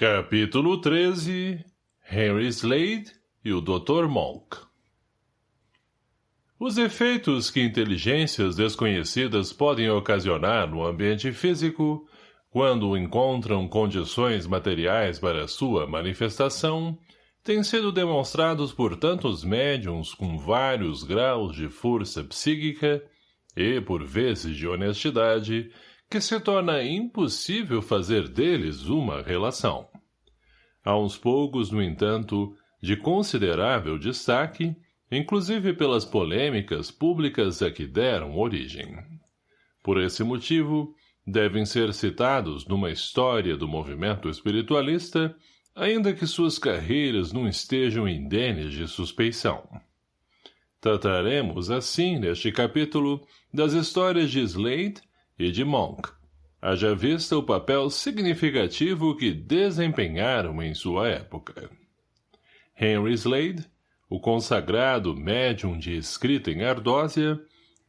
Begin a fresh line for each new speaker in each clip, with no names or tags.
Capítulo 13 Henry Slade e o Dr. Monk Os efeitos que inteligências desconhecidas podem ocasionar no ambiente físico, quando encontram condições materiais para sua manifestação, têm sido demonstrados por tantos médiums com vários graus de força psíquica e, por vezes, de honestidade, que se torna impossível fazer deles uma relação. Há uns poucos, no entanto, de considerável destaque, inclusive pelas polêmicas públicas a que deram origem. Por esse motivo, devem ser citados numa história do movimento espiritualista, ainda que suas carreiras não estejam indenes de suspeição. Trataremos, assim, neste capítulo, das histórias de Slade e de Monk, haja vista o papel significativo que desempenharam em sua época. Henry Slade, o consagrado médium de escrita em ardósia,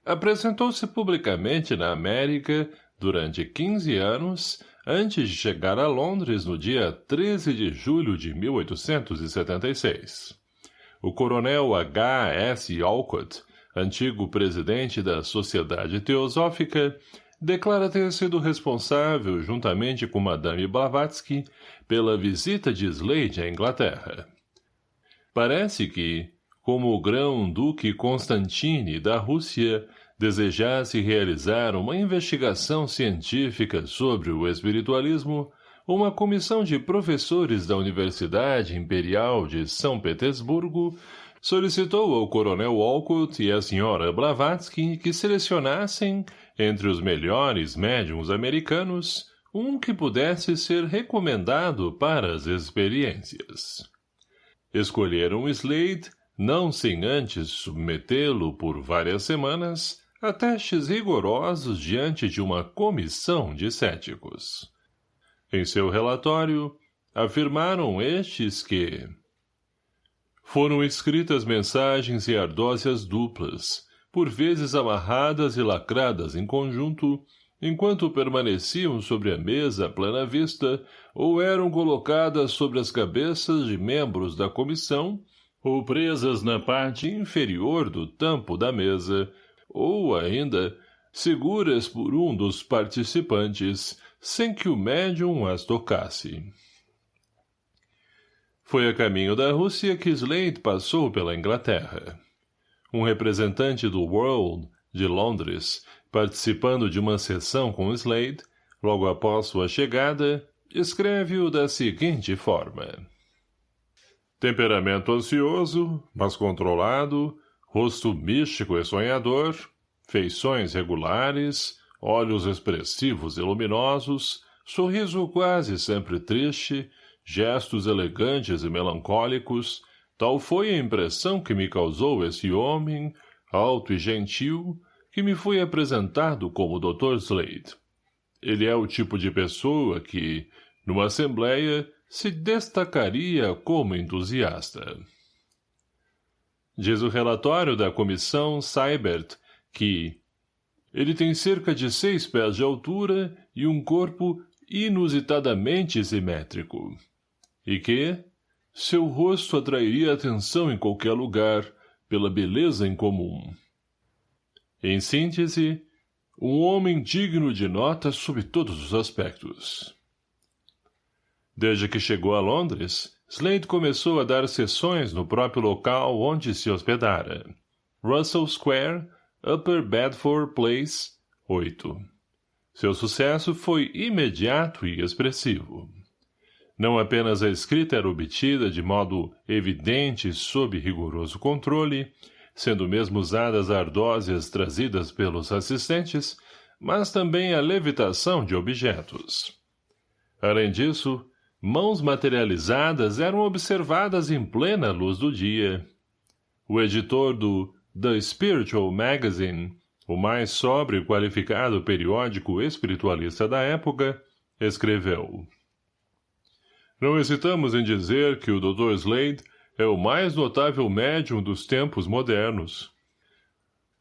apresentou-se publicamente na América durante 15 anos antes de chegar a Londres no dia 13 de julho de 1876. O coronel H. S. Alcott, antigo presidente da Sociedade Teosófica, declara ter sido responsável, juntamente com Madame Blavatsky, pela visita de Slade à Inglaterra. Parece que, como o grão-duque Constantine da Rússia desejasse realizar uma investigação científica sobre o espiritualismo, uma comissão de professores da Universidade Imperial de São Petersburgo solicitou ao coronel Walcott e à senhora Blavatsky que selecionassem, entre os melhores médiums americanos, um que pudesse ser recomendado para as experiências. Escolheram Slade, não sem antes submetê-lo por várias semanas a testes rigorosos diante de uma comissão de céticos. Em seu relatório, afirmaram estes que foram escritas mensagens e ardósias duplas, por vezes amarradas e lacradas em conjunto, enquanto permaneciam sobre a mesa à plana vista ou eram colocadas sobre as cabeças de membros da comissão ou presas na parte inferior do tampo da mesa, ou ainda seguras por um dos participantes sem que o médium as tocasse. Foi a caminho da Rússia que Slade passou pela Inglaterra. Um representante do World, de Londres, participando de uma sessão com Slade, logo após sua chegada, escreve-o da seguinte forma. Temperamento ansioso, mas controlado, rosto místico e sonhador, feições regulares, olhos expressivos e luminosos, sorriso quase sempre triste, gestos elegantes e melancólicos, tal foi a impressão que me causou esse homem, alto e gentil, que me foi apresentado como Dr. Slade. Ele é o tipo de pessoa que, numa assembleia, se destacaria como entusiasta. Diz o relatório da comissão Seibert que ele tem cerca de seis pés de altura e um corpo inusitadamente simétrico e que seu rosto atrairia atenção em qualquer lugar pela beleza em comum. Em síntese, um homem digno de nota sob todos os aspectos. Desde que chegou a Londres, Slade começou a dar sessões no próprio local onde se hospedara. Russell Square, Upper Bedford Place, 8. Seu sucesso foi imediato e expressivo. Não apenas a escrita era obtida de modo evidente e sob rigoroso controle, sendo mesmo usadas ardósias trazidas pelos assistentes, mas também a levitação de objetos. Além disso, mãos materializadas eram observadas em plena luz do dia. O editor do The Spiritual Magazine, o mais sóbrio e qualificado periódico espiritualista da época, escreveu não hesitamos em dizer que o Dr. Slade é o mais notável médium dos tempos modernos.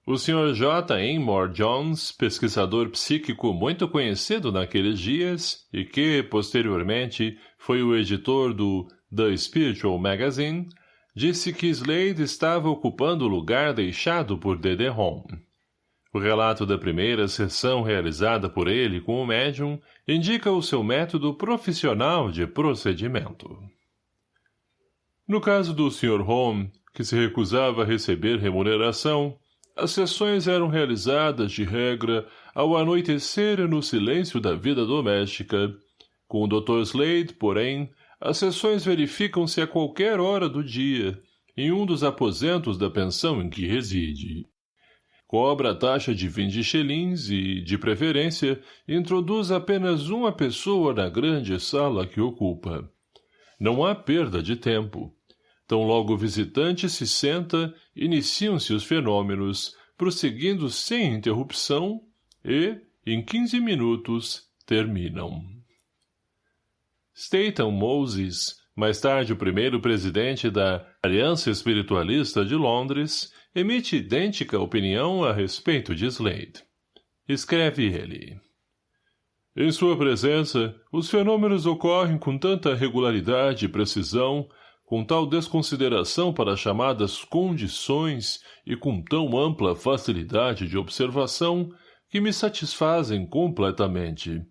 O Sr. J. Amor Jones, pesquisador psíquico muito conhecido naqueles dias e que, posteriormente, foi o editor do The Spiritual Magazine, disse que Slade estava ocupando o lugar deixado por Rom. O relato da primeira sessão realizada por ele com o médium indica o seu método profissional de procedimento. No caso do Sr. Home, que se recusava a receber remuneração, as sessões eram realizadas, de regra, ao anoitecer no silêncio da vida doméstica. Com o Dr. Slade, porém, as sessões verificam-se a qualquer hora do dia, em um dos aposentos da pensão em que reside. Cobra a taxa de 20 xelins e, de preferência, introduz apenas uma pessoa na grande sala que ocupa. Não há perda de tempo. Tão logo o visitante se senta, iniciam-se os fenômenos, prosseguindo sem interrupção e, em 15 minutos, terminam. Statham Moses, mais tarde o primeiro presidente da Aliança Espiritualista de Londres, emite idêntica opinião a respeito de Slade. Escreve ele. Em sua presença, os fenômenos ocorrem com tanta regularidade e precisão com tal desconsideração para as chamadas condições e com tão ampla facilidade de observação que me satisfazem completamente.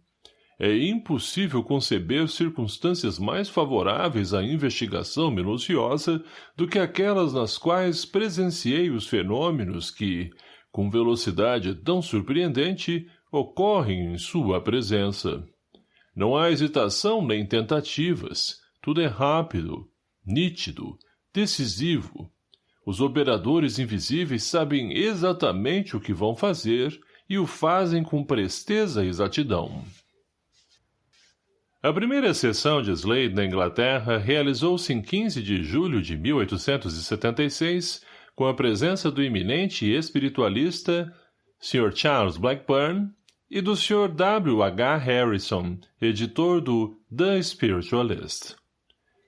É impossível conceber circunstâncias mais favoráveis à investigação minuciosa do que aquelas nas quais presenciei os fenômenos que, com velocidade tão surpreendente, ocorrem em sua presença. Não há hesitação nem tentativas, tudo é rápido, nítido, decisivo. Os operadores invisíveis sabem exatamente o que vão fazer e o fazem com presteza e exatidão. A primeira sessão de Slade na Inglaterra realizou-se em 15 de julho de 1876, com a presença do eminente espiritualista Sr. Charles Blackburn e do Sr. W. H. Harrison, editor do The Spiritualist.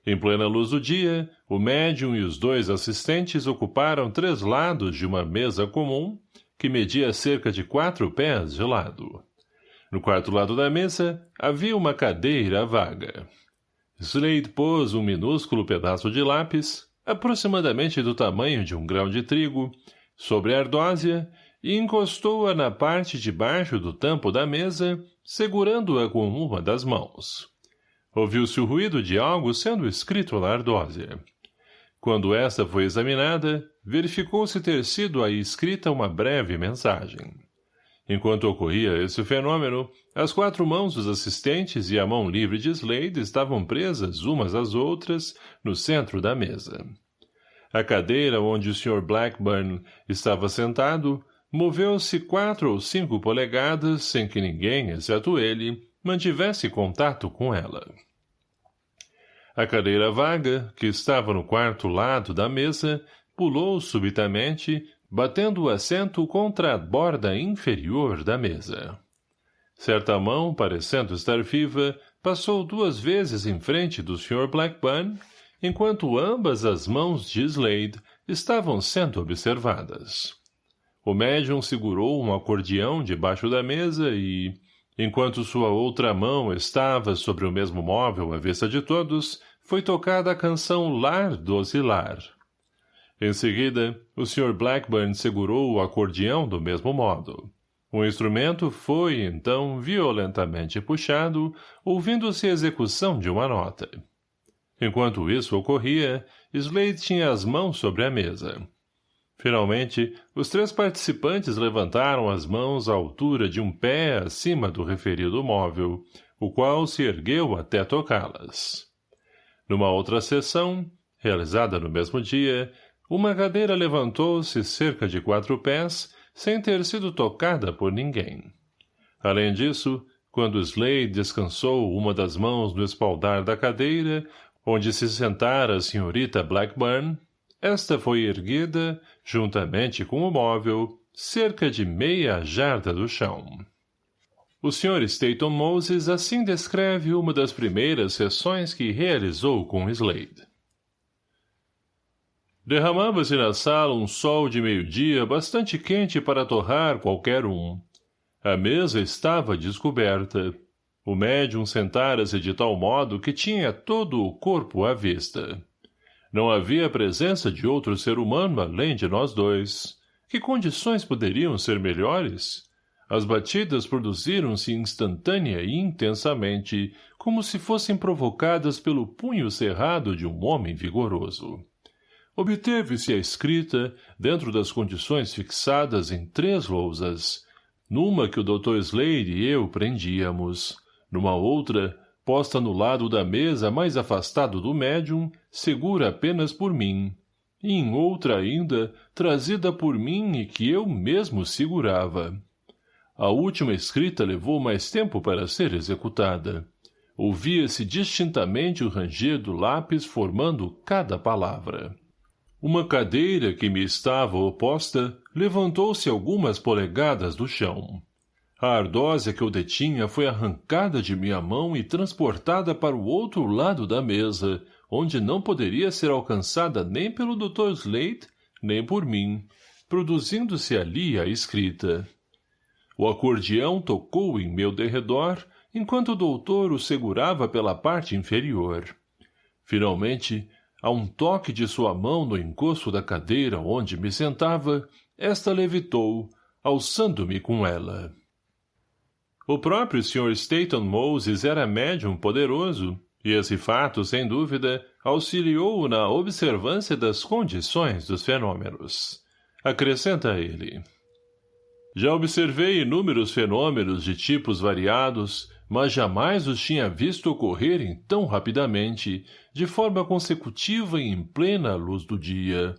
Em plena luz do dia, o médium e os dois assistentes ocuparam três lados de uma mesa comum, que media cerca de quatro pés de lado. No quarto lado da mesa, havia uma cadeira vaga. Slade pôs um minúsculo pedaço de lápis, aproximadamente do tamanho de um grão de trigo, sobre a ardósia e encostou-a na parte de baixo do tampo da mesa, segurando-a com uma das mãos. Ouviu-se o ruído de algo sendo escrito na ardósia. Quando esta foi examinada, verificou-se ter sido aí escrita uma breve mensagem. Enquanto ocorria esse fenômeno, as quatro mãos dos assistentes e a mão livre de Slade estavam presas umas às outras no centro da mesa. A cadeira onde o Sr. Blackburn estava sentado moveu-se quatro ou cinco polegadas sem que ninguém, exceto ele, mantivesse contato com ela. A cadeira vaga, que estava no quarto lado da mesa, pulou subitamente, batendo o assento contra a borda inferior da mesa. Certa mão, parecendo estar viva, passou duas vezes em frente do Sr. Blackburn, enquanto ambas as mãos de Slade estavam sendo observadas. O médium segurou um acordeão debaixo da mesa e, Enquanto sua outra mão estava sobre o mesmo móvel à vista de todos, foi tocada a canção Lar Dosilar. Em seguida, o Sr. Blackburn segurou o acordeão do mesmo modo. O instrumento foi, então, violentamente puxado, ouvindo-se a execução de uma nota. Enquanto isso ocorria, Slade tinha as mãos sobre a mesa. Finalmente, os três participantes levantaram as mãos à altura de um pé acima do referido móvel, o qual se ergueu até tocá-las. Numa outra sessão, realizada no mesmo dia, uma cadeira levantou-se cerca de quatro pés, sem ter sido tocada por ninguém. Além disso, quando Slade descansou uma das mãos no espaldar da cadeira, onde se sentara a senhorita Blackburn, esta foi erguida, juntamente com o móvel, cerca de meia jarda do chão. O Sr. Staton Moses assim descreve uma das primeiras sessões que realizou com Slade. Derramava-se na sala um sol de meio-dia bastante quente para torrar qualquer um. A mesa estava descoberta. O médium sentara-se de tal modo que tinha todo o corpo à vista. Não havia presença de outro ser humano além de nós dois. Que condições poderiam ser melhores? As batidas produziram-se instantânea e intensamente, como se fossem provocadas pelo punho cerrado de um homem vigoroso. Obteve-se a escrita, dentro das condições fixadas em três lousas, numa que o Dr. Slade e eu prendíamos, numa outra, posta no lado da mesa mais afastado do médium, segura apenas por mim, e em outra ainda, trazida por mim e que eu mesmo segurava. A última escrita levou mais tempo para ser executada. Ouvia-se distintamente o ranger do lápis formando cada palavra. Uma cadeira que me estava oposta levantou-se algumas polegadas do chão. A ardósia que eu detinha foi arrancada de minha mão e transportada para o outro lado da mesa, onde não poderia ser alcançada nem pelo Dr. Slate, nem por mim, produzindo-se ali a escrita. O acordeão tocou em meu derredor, enquanto o doutor o segurava pela parte inferior. Finalmente, a um toque de sua mão no encosto da cadeira onde me sentava, esta levitou, alçando-me com ela. O próprio Sr. Staton Moses era médium poderoso, e esse fato, sem dúvida, auxiliou-o na observância das condições dos fenômenos. Acrescenta ele. Já observei inúmeros fenômenos de tipos variados, mas jamais os tinha visto ocorrerem tão rapidamente, de forma consecutiva e em plena luz do dia.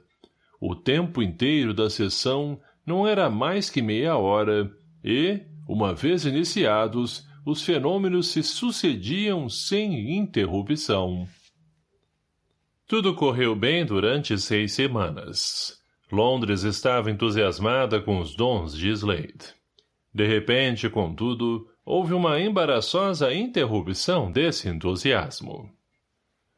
O tempo inteiro da sessão não era mais que meia hora, e, uma vez iniciados, os fenômenos se sucediam sem interrupção. Tudo correu bem durante seis semanas. Londres estava entusiasmada com os dons de Slade. De repente, contudo, houve uma embaraçosa interrupção desse entusiasmo.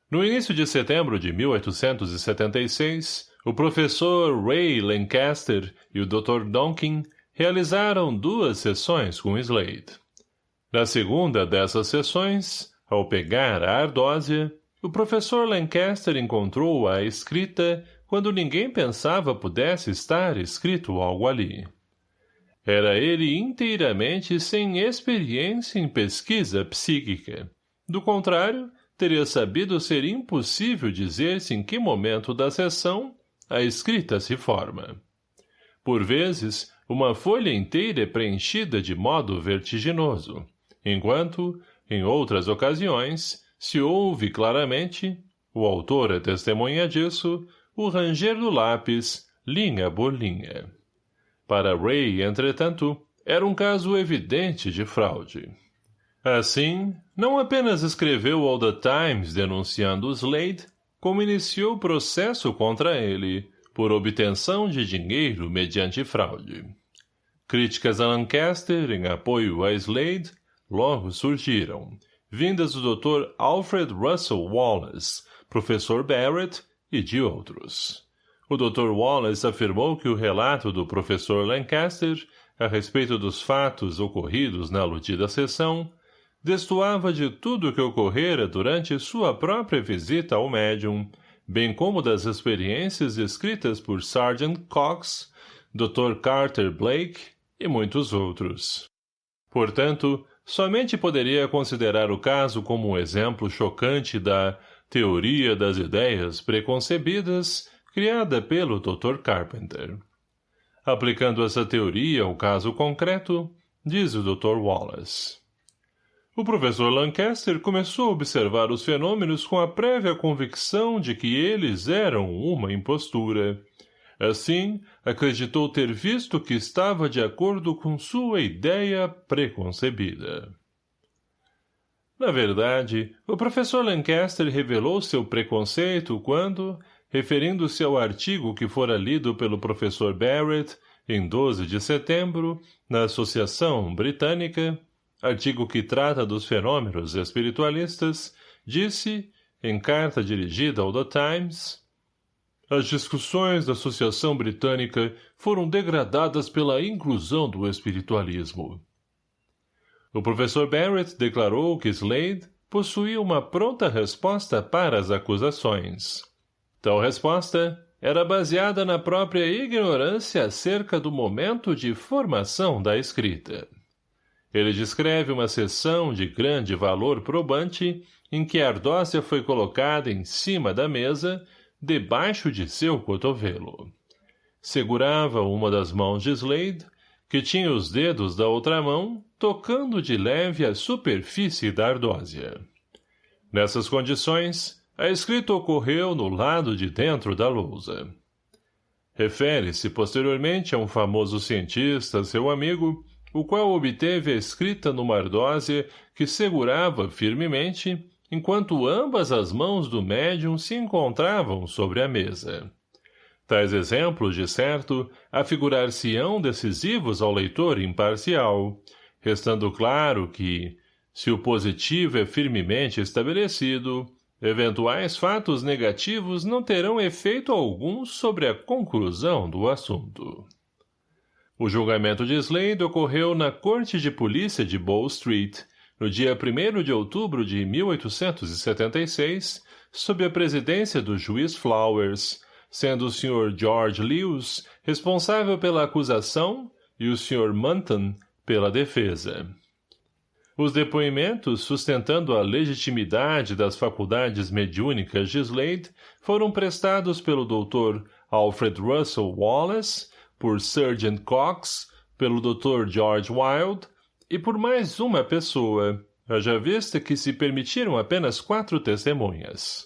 No início de setembro de 1876, o professor Ray Lancaster e o Dr. Donkin realizaram duas sessões com Slade. Na segunda dessas sessões, ao pegar a ardósia, o professor Lancaster encontrou a escrita quando ninguém pensava pudesse estar escrito algo ali. Era ele inteiramente sem experiência em pesquisa psíquica. Do contrário, teria sabido ser impossível dizer-se em que momento da sessão a escrita se forma. Por vezes, uma folha inteira é preenchida de modo vertiginoso, enquanto, em outras ocasiões, se ouve claramente, o autor é testemunha disso, o ranger do lápis, linha por linha. Para Ray, entretanto, era um caso evidente de fraude. Assim, não apenas escreveu ao The Times denunciando Slade, como iniciou processo contra ele, por obtenção de dinheiro mediante fraude. Críticas a Lancaster em apoio a Slade logo surgiram, vindas do Dr. Alfred Russell Wallace, professor Barrett e de outros. O Dr. Wallace afirmou que o relato do professor Lancaster a respeito dos fatos ocorridos na aludida sessão destoava de tudo o que ocorrera durante sua própria visita ao médium, bem como das experiências escritas por Sergeant Cox, Dr. Carter Blake e muitos outros. Portanto, somente poderia considerar o caso como um exemplo chocante da teoria das ideias preconcebidas criada pelo Dr. Carpenter. Aplicando essa teoria ao caso concreto, diz o Dr. Wallace. O professor Lancaster começou a observar os fenômenos com a prévia convicção de que eles eram uma impostura. Assim, acreditou ter visto que estava de acordo com sua ideia preconcebida. Na verdade, o professor Lancaster revelou seu preconceito quando, referindo-se ao artigo que fora lido pelo professor Barrett, em 12 de setembro, na Associação Britânica, artigo que trata dos fenômenos espiritualistas, disse, em carta dirigida ao The Times, as discussões da Associação Britânica foram degradadas pela inclusão do espiritualismo. O professor Barrett declarou que Slade possuía uma pronta resposta para as acusações. Tal resposta era baseada na própria ignorância acerca do momento de formação da escrita. Ele descreve uma sessão de grande valor probante em que a ardócia foi colocada em cima da mesa, debaixo de seu cotovelo. Segurava uma das mãos de Slade, que tinha os dedos da outra mão, tocando de leve a superfície da ardósia. Nessas condições, a escrita ocorreu no lado de dentro da lousa. Refere-se posteriormente a um famoso cientista, seu amigo, o qual obteve a escrita numa ardósia que segurava firmemente, enquanto ambas as mãos do médium se encontravam sobre a mesa. Tais exemplos, de certo, afigurar-se-ão decisivos ao leitor imparcial, restando claro que, se o positivo é firmemente estabelecido, eventuais fatos negativos não terão efeito algum sobre a conclusão do assunto. O julgamento de Slade ocorreu na Corte de Polícia de Bow Street, no dia 1 de outubro de 1876, sob a presidência do juiz Flowers, sendo o Sr. George Lewis responsável pela acusação e o Sr. Munton pela defesa. Os depoimentos sustentando a legitimidade das faculdades mediúnicas de Slade foram prestados pelo Dr. Alfred Russell Wallace, por Sergeant Cox, pelo Dr. George Wilde e por mais uma pessoa, haja vista que se permitiram apenas quatro testemunhas.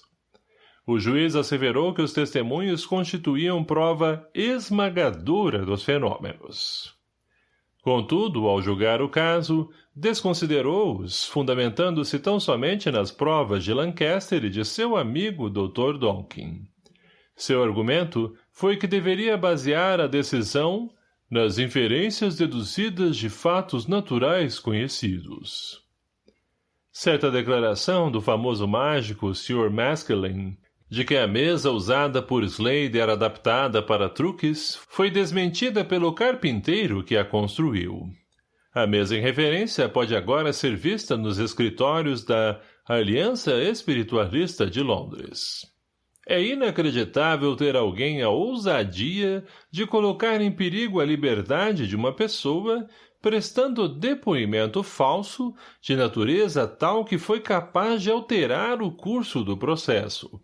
O juiz asseverou que os testemunhos constituíam prova esmagadora dos fenômenos. Contudo, ao julgar o caso, desconsiderou-os, fundamentando-se tão somente nas provas de Lancaster e de seu amigo Dr. Donkin. Seu argumento foi que deveria basear a decisão nas inferências deduzidas de fatos naturais conhecidos. Certa declaração do famoso mágico Sr. Maskelyne, de que a mesa usada por Slade era adaptada para truques, foi desmentida pelo carpinteiro que a construiu. A mesa em referência pode agora ser vista nos escritórios da Aliança Espiritualista de Londres. É inacreditável ter alguém a ousadia de colocar em perigo a liberdade de uma pessoa prestando depoimento falso de natureza tal que foi capaz de alterar o curso do processo.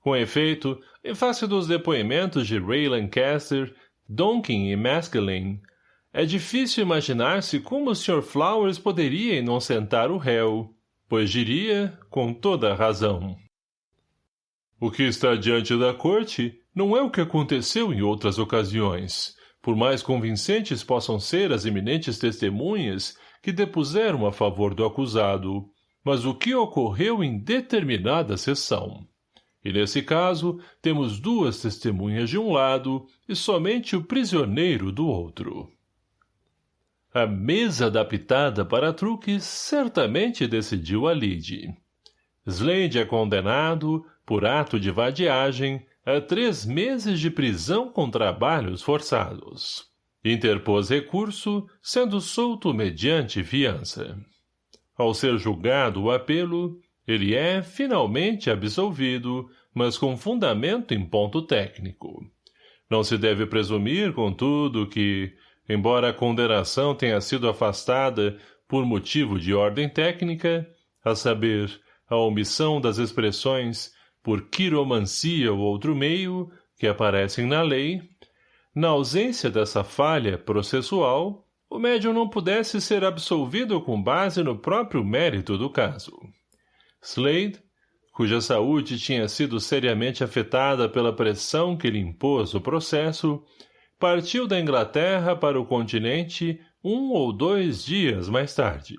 Com efeito, em face dos depoimentos de Ray Lancaster, Donkin e Maskelyne, é difícil imaginar-se como o Sr. Flowers poderia inocentar o réu, pois diria, com toda razão. O que está diante da corte não é o que aconteceu em outras ocasiões, por mais convincentes possam ser as eminentes testemunhas que depuseram a favor do acusado, mas o que ocorreu em determinada sessão. E nesse caso, temos duas testemunhas de um lado e somente o prisioneiro do outro. A mesa adaptada para truques certamente decidiu a lide. Slade é condenado, por ato de vadiagem, a três meses de prisão com trabalhos forçados. Interpôs recurso, sendo solto mediante fiança. Ao ser julgado o apelo, ele é, finalmente, absolvido, mas com fundamento em ponto técnico. Não se deve presumir, contudo, que, embora a condenação tenha sido afastada por motivo de ordem técnica, a saber, a omissão das expressões por quiromancia ou outro meio, que aparecem na lei, na ausência dessa falha processual, o médium não pudesse ser absolvido com base no próprio mérito do caso. Slade, cuja saúde tinha sido seriamente afetada pela pressão que lhe impôs o processo, partiu da Inglaterra para o continente um ou dois dias mais tarde.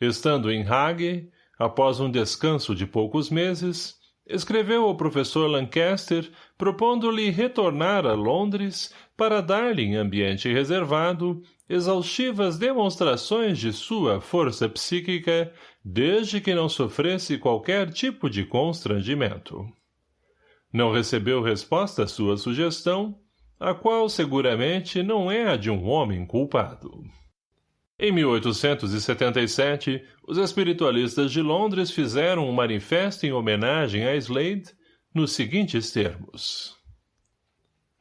Estando em Hague, após um descanso de poucos meses, escreveu ao professor Lancaster propondo-lhe retornar a Londres para dar-lhe em ambiente reservado exaustivas demonstrações de sua força psíquica desde que não sofresse qualquer tipo de constrangimento. Não recebeu resposta à sua sugestão, a qual seguramente não é a de um homem culpado. Em 1877, os espiritualistas de Londres fizeram um manifesto em homenagem a Slade nos seguintes termos.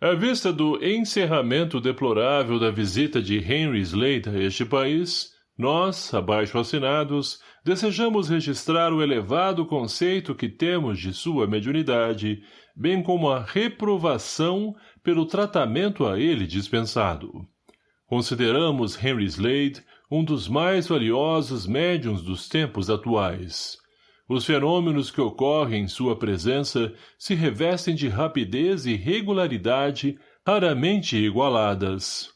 À vista do encerramento deplorável da visita de Henry Slade a este país, nós, abaixo assinados, desejamos registrar o elevado conceito que temos de sua mediunidade, bem como a reprovação pelo tratamento a ele dispensado. Consideramos Henry Slade um dos mais valiosos médiums dos tempos atuais. Os fenômenos que ocorrem em sua presença se revestem de rapidez e regularidade raramente igualadas.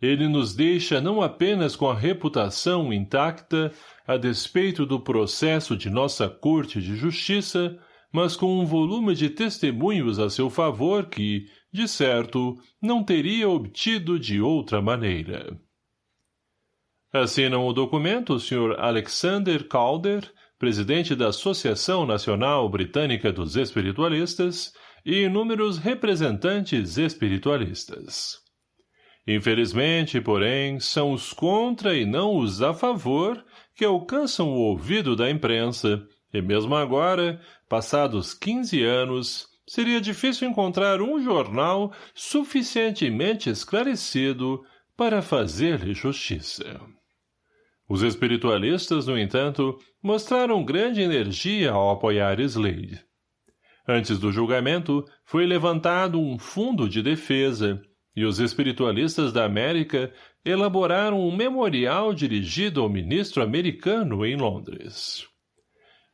Ele nos deixa não apenas com a reputação intacta a despeito do processo de nossa Corte de Justiça, mas com um volume de testemunhos a seu favor que, de certo, não teria obtido de outra maneira. Assinam o documento o Sr. Alexander Calder, presidente da Associação Nacional Britânica dos Espiritualistas, e inúmeros representantes espiritualistas. Infelizmente, porém, são os contra e não os a favor que alcançam o ouvido da imprensa, e mesmo agora, passados 15 anos, seria difícil encontrar um jornal suficientemente esclarecido para fazer-lhe justiça. Os espiritualistas, no entanto, mostraram grande energia ao apoiar Slade. Antes do julgamento, foi levantado um fundo de defesa, e os espiritualistas da América elaboraram um memorial dirigido ao ministro americano em Londres.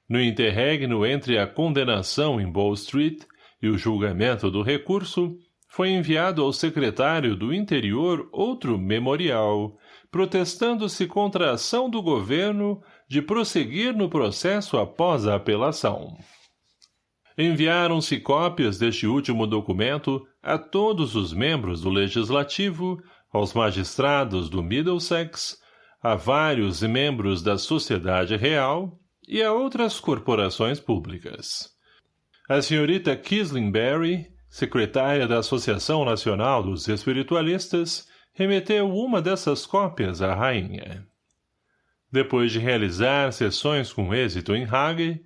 No interregno entre a condenação em Bow Street e o julgamento do recurso, foi enviado ao secretário do Interior outro memorial, protestando-se contra a ação do governo de prosseguir no processo após a apelação. Enviaram-se cópias deste último documento a todos os membros do Legislativo, aos magistrados do Middlesex, a vários membros da Sociedade Real e a outras corporações públicas. A senhorita Kislingberry, secretária da Associação Nacional dos Espiritualistas, remeteu uma dessas cópias à rainha. Depois de realizar sessões com êxito em Hague,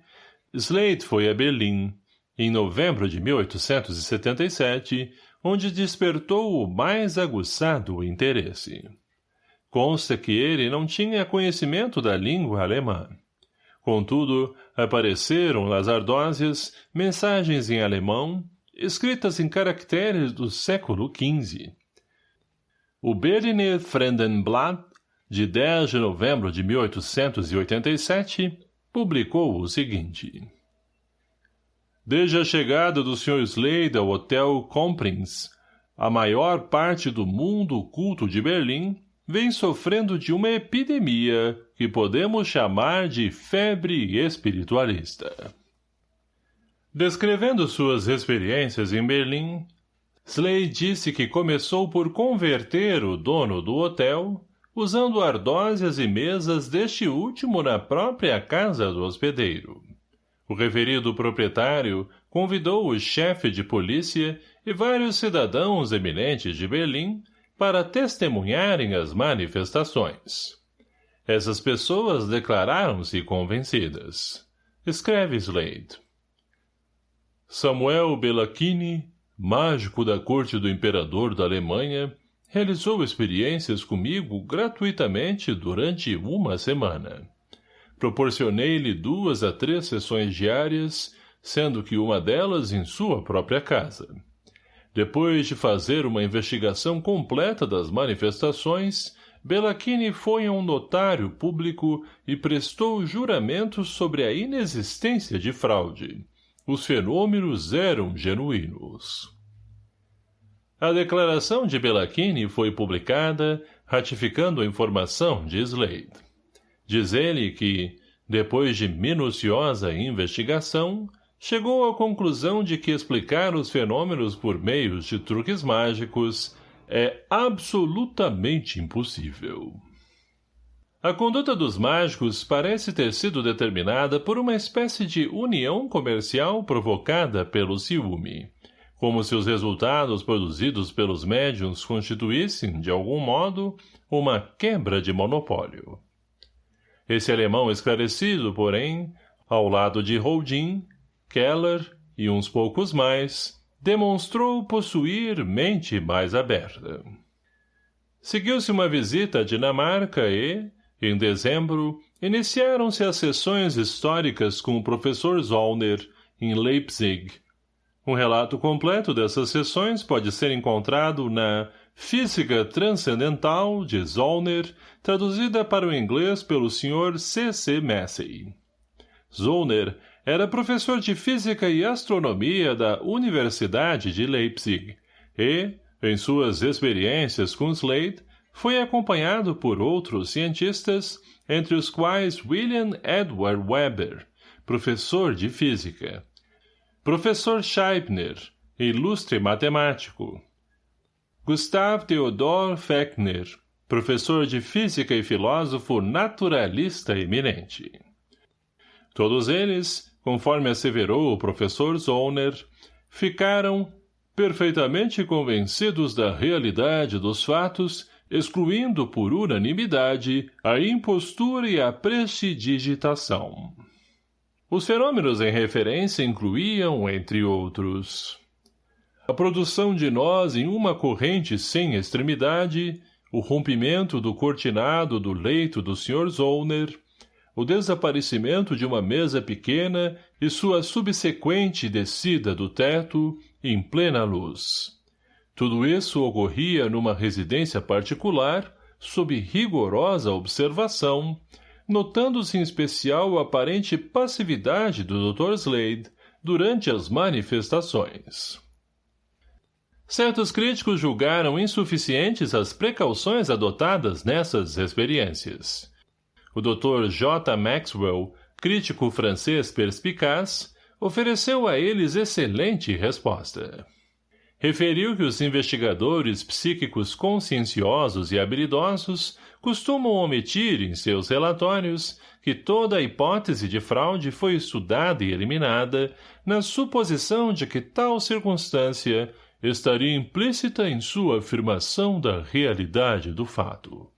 Slade foi a Berlim, em novembro de 1877, onde despertou o mais aguçado interesse. Consta que ele não tinha conhecimento da língua alemã. Contudo, apareceram nas ardósias mensagens em alemão, escritas em caracteres do século XV, o Berliner Fremdenblatt, de 10 de novembro de 1887, publicou o seguinte. Desde a chegada do Sr. Slade ao Hotel Comprins, a maior parte do mundo culto de Berlim vem sofrendo de uma epidemia que podemos chamar de febre espiritualista. Descrevendo suas experiências em Berlim, Slade disse que começou por converter o dono do hotel, usando ardósias e mesas deste último na própria casa do hospedeiro. O referido proprietário convidou o chefe de polícia e vários cidadãos eminentes de Berlim para testemunharem as manifestações. Essas pessoas declararam-se convencidas. Escreve Slade. Samuel Bellacchini mágico da corte do imperador da Alemanha, realizou experiências comigo gratuitamente durante uma semana. Proporcionei-lhe duas a três sessões diárias, sendo que uma delas em sua própria casa. Depois de fazer uma investigação completa das manifestações, Bellacchini foi a um notário público e prestou juramento sobre a inexistência de fraude. Os fenômenos eram genuínos. A declaração de Bellacchini foi publicada, ratificando a informação de Slade. Diz ele que, depois de minuciosa investigação, chegou à conclusão de que explicar os fenômenos por meios de truques mágicos é absolutamente impossível. A conduta dos mágicos parece ter sido determinada por uma espécie de união comercial provocada pelo ciúme, como se os resultados produzidos pelos médiums constituíssem, de algum modo, uma quebra de monopólio. Esse alemão esclarecido, porém, ao lado de Holdin, Keller e uns poucos mais, demonstrou possuir mente mais aberta. Seguiu-se uma visita à Dinamarca e, em dezembro, iniciaram-se as sessões históricas com o professor Zollner, em Leipzig. Um relato completo dessas sessões pode ser encontrado na Física Transcendental, de Zollner, traduzida para o inglês pelo Sr. C. C. Massey. Zollner era professor de Física e Astronomia da Universidade de Leipzig. E, em suas experiências com Slade, foi acompanhado por outros cientistas, entre os quais William Edward Weber, professor de física, professor Scheibner, ilustre matemático, Gustav Theodor Fechner, professor de física e filósofo naturalista eminente. Todos eles, conforme asseverou o professor Zollner, ficaram perfeitamente convencidos da realidade dos fatos excluindo por unanimidade a impostura e a prestidigitação. Os fenômenos em referência incluíam, entre outros, a produção de nós em uma corrente sem extremidade, o rompimento do cortinado do leito do Sr. Zollner, o desaparecimento de uma mesa pequena e sua subsequente descida do teto em plena luz. Tudo isso ocorria numa residência particular, sob rigorosa observação, notando-se em especial a aparente passividade do Dr. Slade durante as manifestações. Certos críticos julgaram insuficientes as precauções adotadas nessas experiências. O Dr. J. Maxwell, crítico francês perspicaz, ofereceu a eles excelente resposta referiu que os investigadores psíquicos conscienciosos e habilidosos costumam omitir em seus relatórios que toda a hipótese de fraude foi estudada e eliminada na suposição de que tal circunstância estaria implícita em sua afirmação da realidade do fato.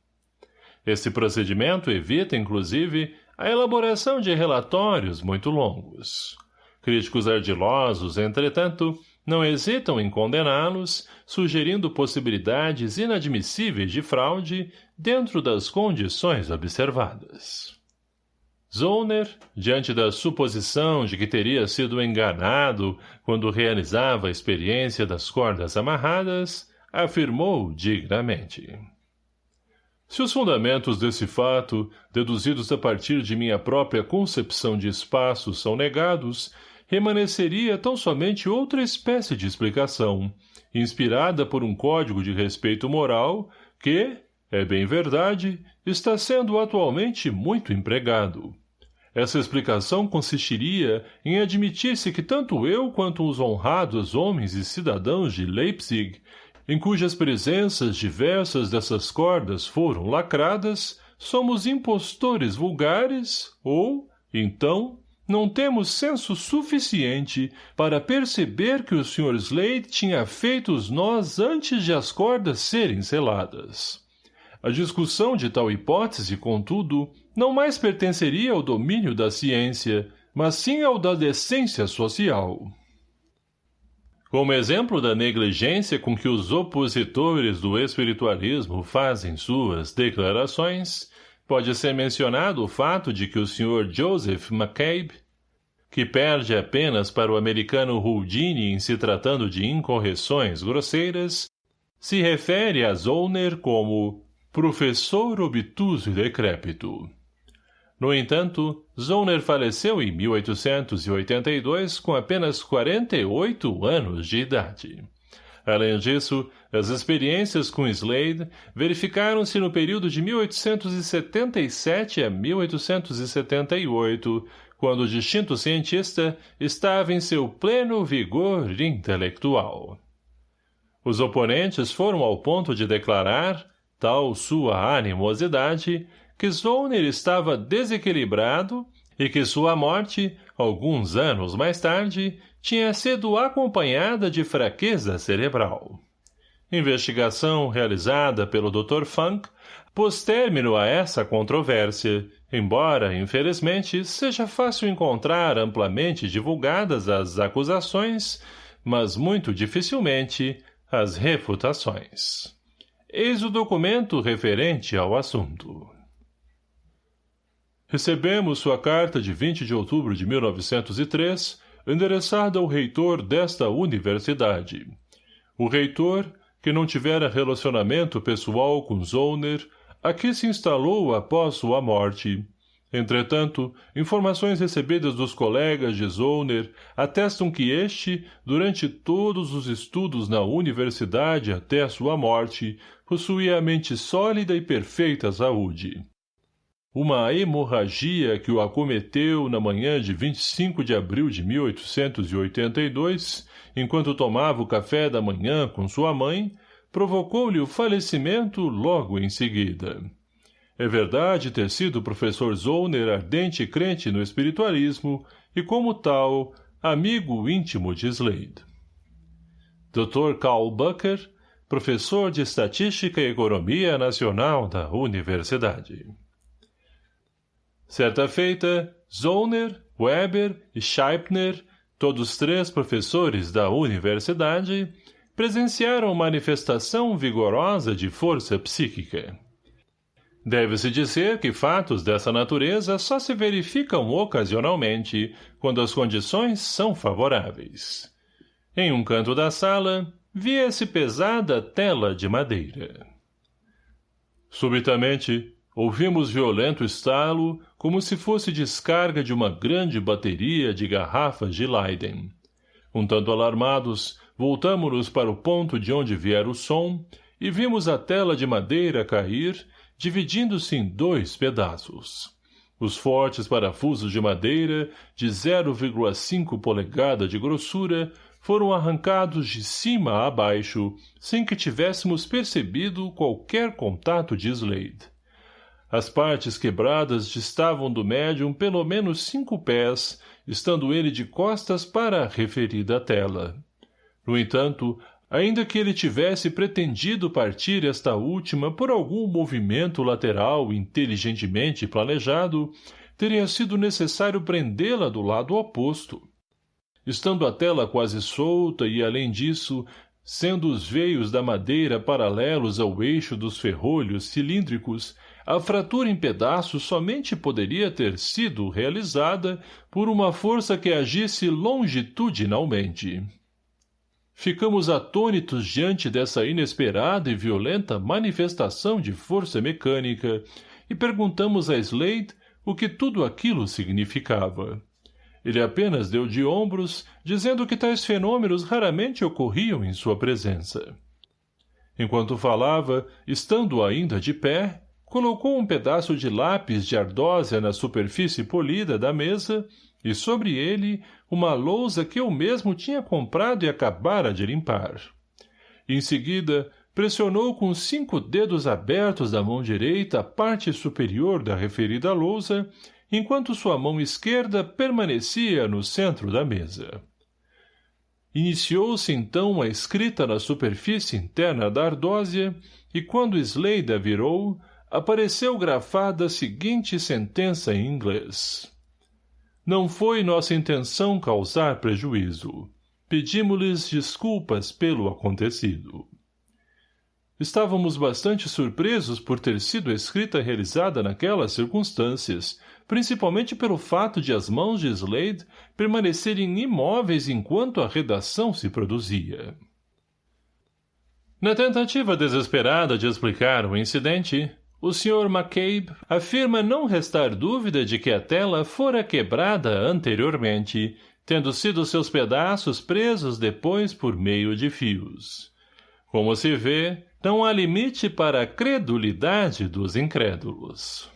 Esse procedimento evita, inclusive, a elaboração de relatórios muito longos. Críticos ardilosos, entretanto, não hesitam em condená-los, sugerindo possibilidades inadmissíveis de fraude dentro das condições observadas. Zollner, diante da suposição de que teria sido enganado quando realizava a experiência das cordas amarradas, afirmou dignamente. Se os fundamentos desse fato, deduzidos a partir de minha própria concepção de espaço, são negados, remanesceria tão somente outra espécie de explicação, inspirada por um código de respeito moral que, é bem verdade, está sendo atualmente muito empregado. Essa explicação consistiria em admitir-se que tanto eu quanto os honrados homens e cidadãos de Leipzig, em cujas presenças diversas dessas cordas foram lacradas, somos impostores vulgares ou, então, não temos senso suficiente para perceber que o Sr. Slade tinha feito os nós antes de as cordas serem seladas. A discussão de tal hipótese, contudo, não mais pertenceria ao domínio da ciência, mas sim ao da decência social. Como exemplo da negligência com que os opositores do espiritualismo fazem suas declarações, Pode ser mencionado o fato de que o Sr. Joseph McCabe, que perde apenas para o americano Houdini em se tratando de incorreções grosseiras, se refere a Zollner como professor obtuso e decrépito. No entanto, Zollner faleceu em 1882 com apenas 48 anos de idade. Além disso, as experiências com Slade verificaram-se no período de 1877 a 1878, quando o distinto cientista estava em seu pleno vigor intelectual. Os oponentes foram ao ponto de declarar, tal sua animosidade, que Zollner estava desequilibrado e que sua morte, alguns anos mais tarde, tinha sido acompanhada de fraqueza cerebral. Investigação realizada pelo Dr. Funk pôs término a essa controvérsia, embora, infelizmente, seja fácil encontrar amplamente divulgadas as acusações, mas muito dificilmente as refutações. Eis o documento referente ao assunto. Recebemos sua carta de 20 de outubro de 1903, endereçada ao reitor desta universidade. O reitor, que não tivera relacionamento pessoal com Zollner, aqui se instalou após sua morte. Entretanto, informações recebidas dos colegas de Zollner atestam que este, durante todos os estudos na universidade até sua morte, possuía mente sólida e perfeita saúde. Uma hemorragia que o acometeu na manhã de 25 de abril de 1882, enquanto tomava o café da manhã com sua mãe, provocou-lhe o falecimento logo em seguida. É verdade ter sido o professor Zollner ardente crente no espiritualismo e, como tal, amigo íntimo de Slade. Dr. Karl Bucker, professor de Estatística e Economia Nacional da Universidade. Certa feita, Zollner, Weber e Scheipner, todos três professores da universidade, presenciaram manifestação vigorosa de força psíquica. Deve-se dizer que fatos dessa natureza só se verificam ocasionalmente, quando as condições são favoráveis. Em um canto da sala, via-se pesada tela de madeira. Subitamente, Ouvimos violento estalo, como se fosse descarga de uma grande bateria de garrafas de Leiden. Um tanto alarmados, voltamos-nos para o ponto de onde viera o som e vimos a tela de madeira cair, dividindo-se em dois pedaços. Os fortes parafusos de madeira, de 0,5 polegada de grossura, foram arrancados de cima a baixo, sem que tivéssemos percebido qualquer contato de Slade. As partes quebradas distavam do médium pelo menos cinco pés, estando ele de costas para a referida tela. No entanto, ainda que ele tivesse pretendido partir esta última por algum movimento lateral inteligentemente planejado, teria sido necessário prendê-la do lado oposto. Estando a tela quase solta e, além disso, sendo os veios da madeira paralelos ao eixo dos ferrolhos cilíndricos, a fratura em pedaços somente poderia ter sido realizada por uma força que agisse longitudinalmente. Ficamos atônitos diante dessa inesperada e violenta manifestação de força mecânica e perguntamos a Slade o que tudo aquilo significava. Ele apenas deu de ombros, dizendo que tais fenômenos raramente ocorriam em sua presença. Enquanto falava, estando ainda de pé, colocou um pedaço de lápis de ardósia na superfície polida da mesa e sobre ele uma lousa que eu mesmo tinha comprado e acabara de limpar. Em seguida, pressionou com cinco dedos abertos da mão direita a parte superior da referida lousa, enquanto sua mão esquerda permanecia no centro da mesa. Iniciou-se então a escrita na superfície interna da ardósia, e quando Slade a virou, apareceu grafada a seguinte sentença em inglês. Não foi nossa intenção causar prejuízo. Pedimos-lhes desculpas pelo acontecido. Estávamos bastante surpresos por ter sido escrita realizada naquelas circunstâncias, principalmente pelo fato de as mãos de Slade permanecerem imóveis enquanto a redação se produzia. Na tentativa desesperada de explicar o incidente, o Sr. McCabe afirma não restar dúvida de que a tela fora quebrada anteriormente, tendo sido seus pedaços presos depois por meio de fios. Como se vê, não há limite para a credulidade dos incrédulos.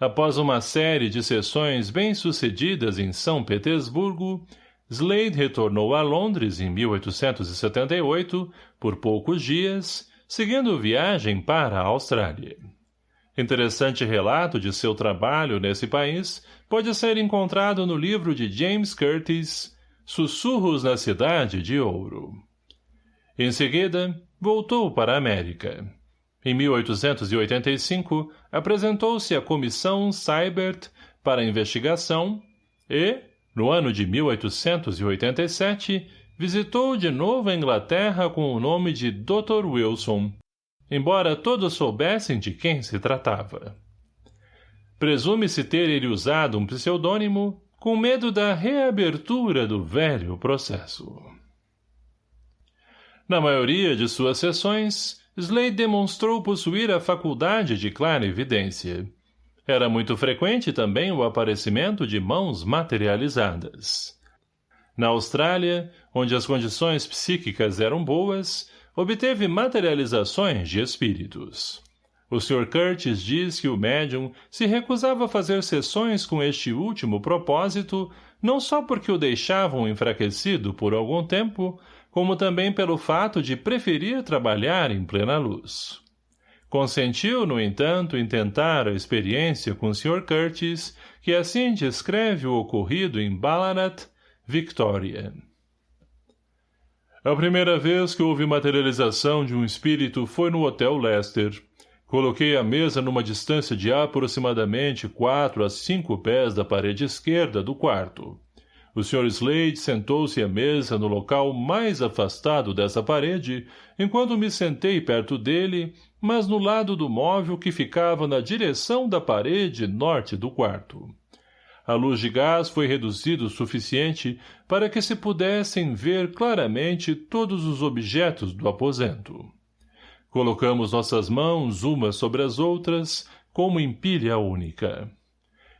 Após uma série de sessões bem-sucedidas em São Petersburgo, Slade retornou a Londres em 1878 por poucos dias seguindo viagem para a Austrália. Interessante relato de seu trabalho nesse país pode ser encontrado no livro de James Curtis, Sussurros na Cidade de Ouro. Em seguida, voltou para a América. Em 1885, apresentou-se à Comissão Seibert para investigação e, no ano de 1887, visitou de novo a Inglaterra com o nome de Dr. Wilson, embora todos soubessem de quem se tratava. Presume-se ter ele usado um pseudônimo com medo da reabertura do velho processo. Na maioria de suas sessões, Slade demonstrou possuir a faculdade de clara evidência. Era muito frequente também o aparecimento de mãos materializadas. Na Austrália, onde as condições psíquicas eram boas, obteve materializações de espíritos. O Sr. Curtis diz que o médium se recusava a fazer sessões com este último propósito, não só porque o deixavam enfraquecido por algum tempo, como também pelo fato de preferir trabalhar em plena luz. Consentiu, no entanto, em tentar a experiência com o Sr. Curtis, que assim descreve o ocorrido em Ballarat, Victoria. A primeira vez que houve materialização de um espírito foi no Hotel Lester. Coloquei a mesa numa distância de aproximadamente quatro a cinco pés da parede esquerda do quarto. O Sr. Slade sentou-se à mesa no local mais afastado dessa parede, enquanto me sentei perto dele, mas no lado do móvel que ficava na direção da parede norte do quarto. A luz de gás foi reduzida o suficiente para que se pudessem ver claramente todos os objetos do aposento. Colocamos nossas mãos umas sobre as outras, como em pilha única.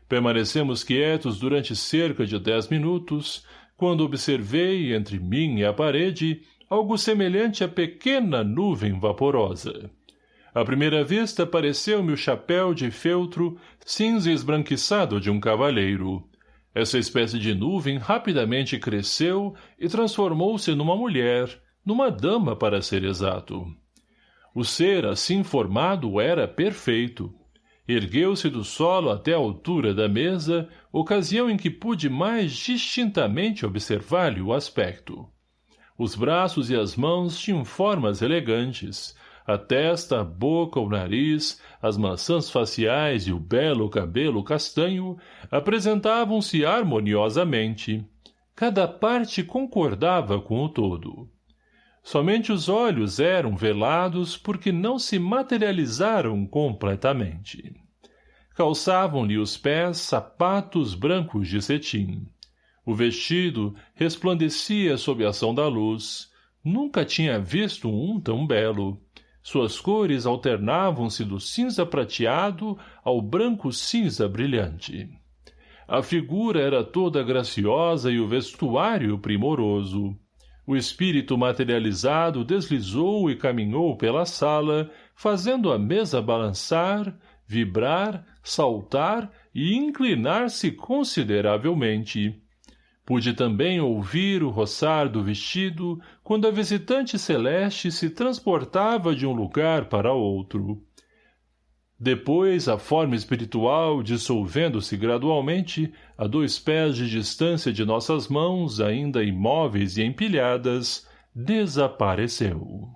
Permanecemos quietos durante cerca de dez minutos, quando observei, entre mim e a parede, algo semelhante a pequena nuvem vaporosa. À primeira vista pareceu-me o chapéu de feltro cinza esbranquiçado de um cavalheiro. Essa espécie de nuvem rapidamente cresceu e transformou-se numa mulher, numa dama para ser exato. O ser assim formado era perfeito. Ergueu-se do solo até a altura da mesa, ocasião em que pude mais distintamente observar-lhe o aspecto. Os braços e as mãos tinham formas elegantes, a testa, a boca, o nariz, as maçãs faciais e o belo cabelo castanho apresentavam-se harmoniosamente. Cada parte concordava com o todo. Somente os olhos eram velados porque não se materializaram completamente. Calçavam-lhe os pés sapatos brancos de cetim. O vestido resplandecia sob a ação da luz. Nunca tinha visto um tão belo. Suas cores alternavam-se do cinza prateado ao branco cinza brilhante. A figura era toda graciosa e o vestuário primoroso. O espírito materializado deslizou e caminhou pela sala, fazendo a mesa balançar, vibrar, saltar e inclinar-se consideravelmente. Pude também ouvir o roçar do vestido quando a visitante celeste se transportava de um lugar para outro. Depois, a forma espiritual, dissolvendo-se gradualmente, a dois pés de distância de nossas mãos, ainda imóveis e empilhadas, desapareceu.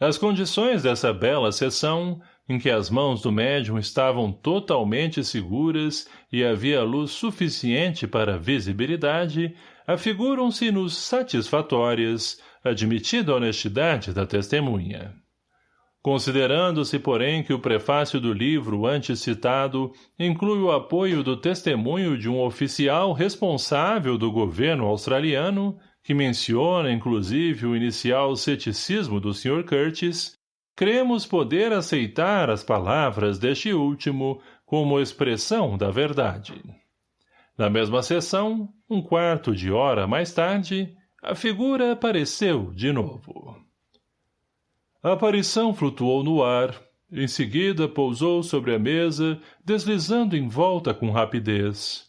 As condições dessa bela sessão, em que as mãos do médium estavam totalmente seguras e havia luz suficiente para visibilidade, afiguram-se-nos satisfatórias, admitida a honestidade da testemunha. Considerando-se, porém, que o prefácio do livro antes citado inclui o apoio do testemunho de um oficial responsável do governo australiano, que menciona, inclusive, o inicial ceticismo do Sr. Curtis, cremos poder aceitar as palavras deste último como expressão da verdade. Na mesma sessão, um quarto de hora mais tarde, a figura apareceu de novo. A aparição flutuou no ar, em seguida pousou sobre a mesa, deslizando em volta com rapidez.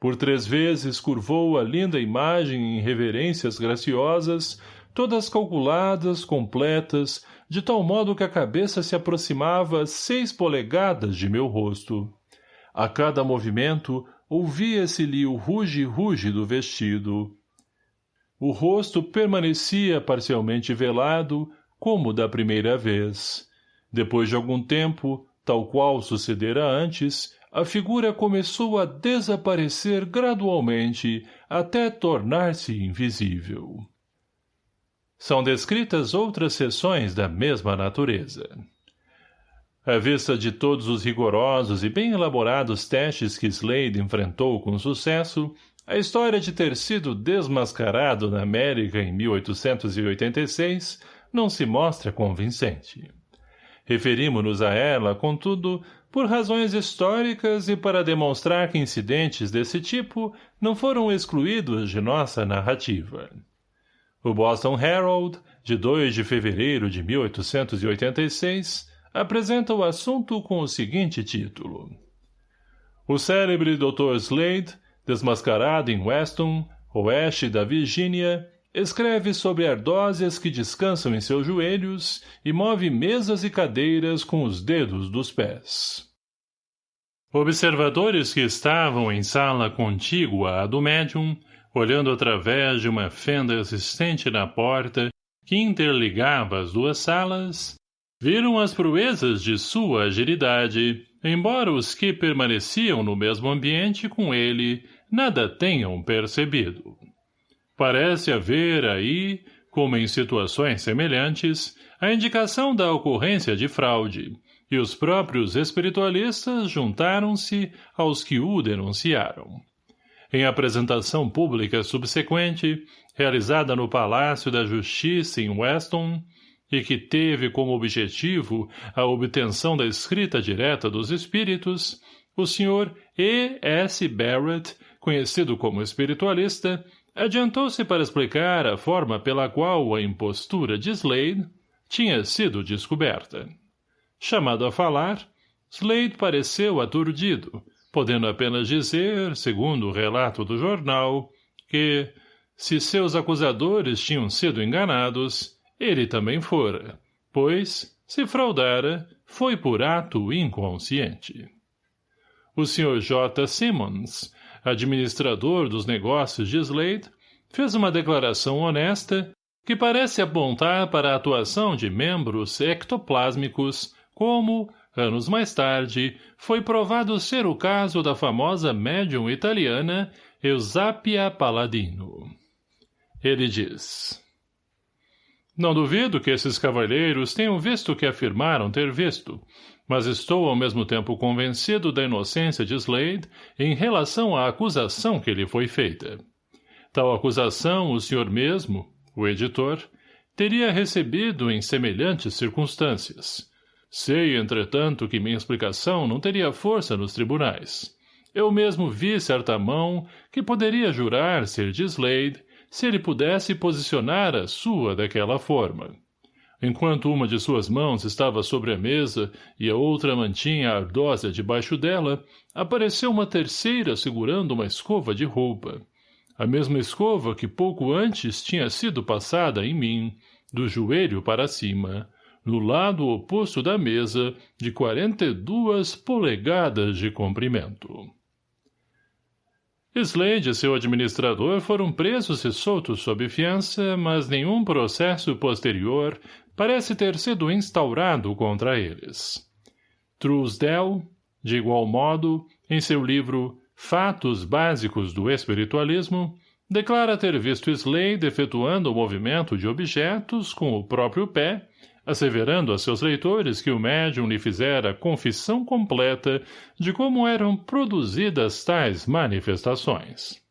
Por três vezes curvou a linda imagem em reverências graciosas, todas calculadas, completas, de tal modo que a cabeça se aproximava seis polegadas de meu rosto. A cada movimento, ouvia-se-lhe o ruge-ruge do vestido. O rosto permanecia parcialmente velado, como da primeira vez. Depois de algum tempo, tal qual sucedera antes, a figura começou a desaparecer gradualmente até tornar-se invisível. São descritas outras seções da mesma natureza. À vista de todos os rigorosos e bem elaborados testes que Slade enfrentou com sucesso, a história de ter sido desmascarado na América em 1886 não se mostra convincente. Referimos-nos a ela, contudo, por razões históricas e para demonstrar que incidentes desse tipo não foram excluídos de nossa narrativa. O Boston Herald, de 2 de fevereiro de 1886, apresenta o assunto com o seguinte título. O célebre Dr. Slade, desmascarado em Weston, oeste da Virgínia, Escreve sobre ardósias que descansam em seus joelhos e move mesas e cadeiras com os dedos dos pés. Observadores que estavam em sala contígua à do médium, olhando através de uma fenda existente na porta que interligava as duas salas, viram as proezas de sua agilidade, embora os que permaneciam no mesmo ambiente com ele nada tenham percebido. Parece haver aí, como em situações semelhantes, a indicação da ocorrência de fraude, e os próprios espiritualistas juntaram-se aos que o denunciaram. Em apresentação pública subsequente, realizada no Palácio da Justiça em Weston, e que teve como objetivo a obtenção da escrita direta dos espíritos, o Sr. E. S. Barrett, conhecido como espiritualista, Adiantou-se para explicar a forma pela qual a impostura de Slade tinha sido descoberta. Chamado a falar, Slade pareceu aturdido, podendo apenas dizer, segundo o relato do jornal, que, se seus acusadores tinham sido enganados, ele também fora, pois, se fraudara, foi por ato inconsciente. O Sr. J. Simmons, administrador dos negócios de Slade, fez uma declaração honesta que parece apontar para a atuação de membros ectoplásmicos, como, anos mais tarde, foi provado ser o caso da famosa médium italiana Eusapia Palladino. Ele diz... Não duvido que esses cavalheiros tenham visto o que afirmaram ter visto, mas estou ao mesmo tempo convencido da inocência de Slade em relação à acusação que lhe foi feita. Tal acusação o senhor mesmo, o editor, teria recebido em semelhantes circunstâncias. Sei, entretanto, que minha explicação não teria força nos tribunais. Eu mesmo vi certa mão que poderia jurar ser de Slade se ele pudesse posicionar a sua daquela forma. Enquanto uma de suas mãos estava sobre a mesa e a outra mantinha a ardósia debaixo dela, apareceu uma terceira segurando uma escova de roupa. A mesma escova que pouco antes tinha sido passada em mim, do joelho para cima, no lado oposto da mesa, de quarenta e duas polegadas de comprimento. Slade e seu administrador foram presos e soltos sob fiança, mas nenhum processo posterior parece ter sido instaurado contra eles. Truesdell, de igual modo, em seu livro Fatos Básicos do Espiritualismo, declara ter visto Slade efetuando o movimento de objetos com o próprio pé, asseverando a seus leitores que o médium lhe fizera confissão completa de como eram produzidas tais manifestações.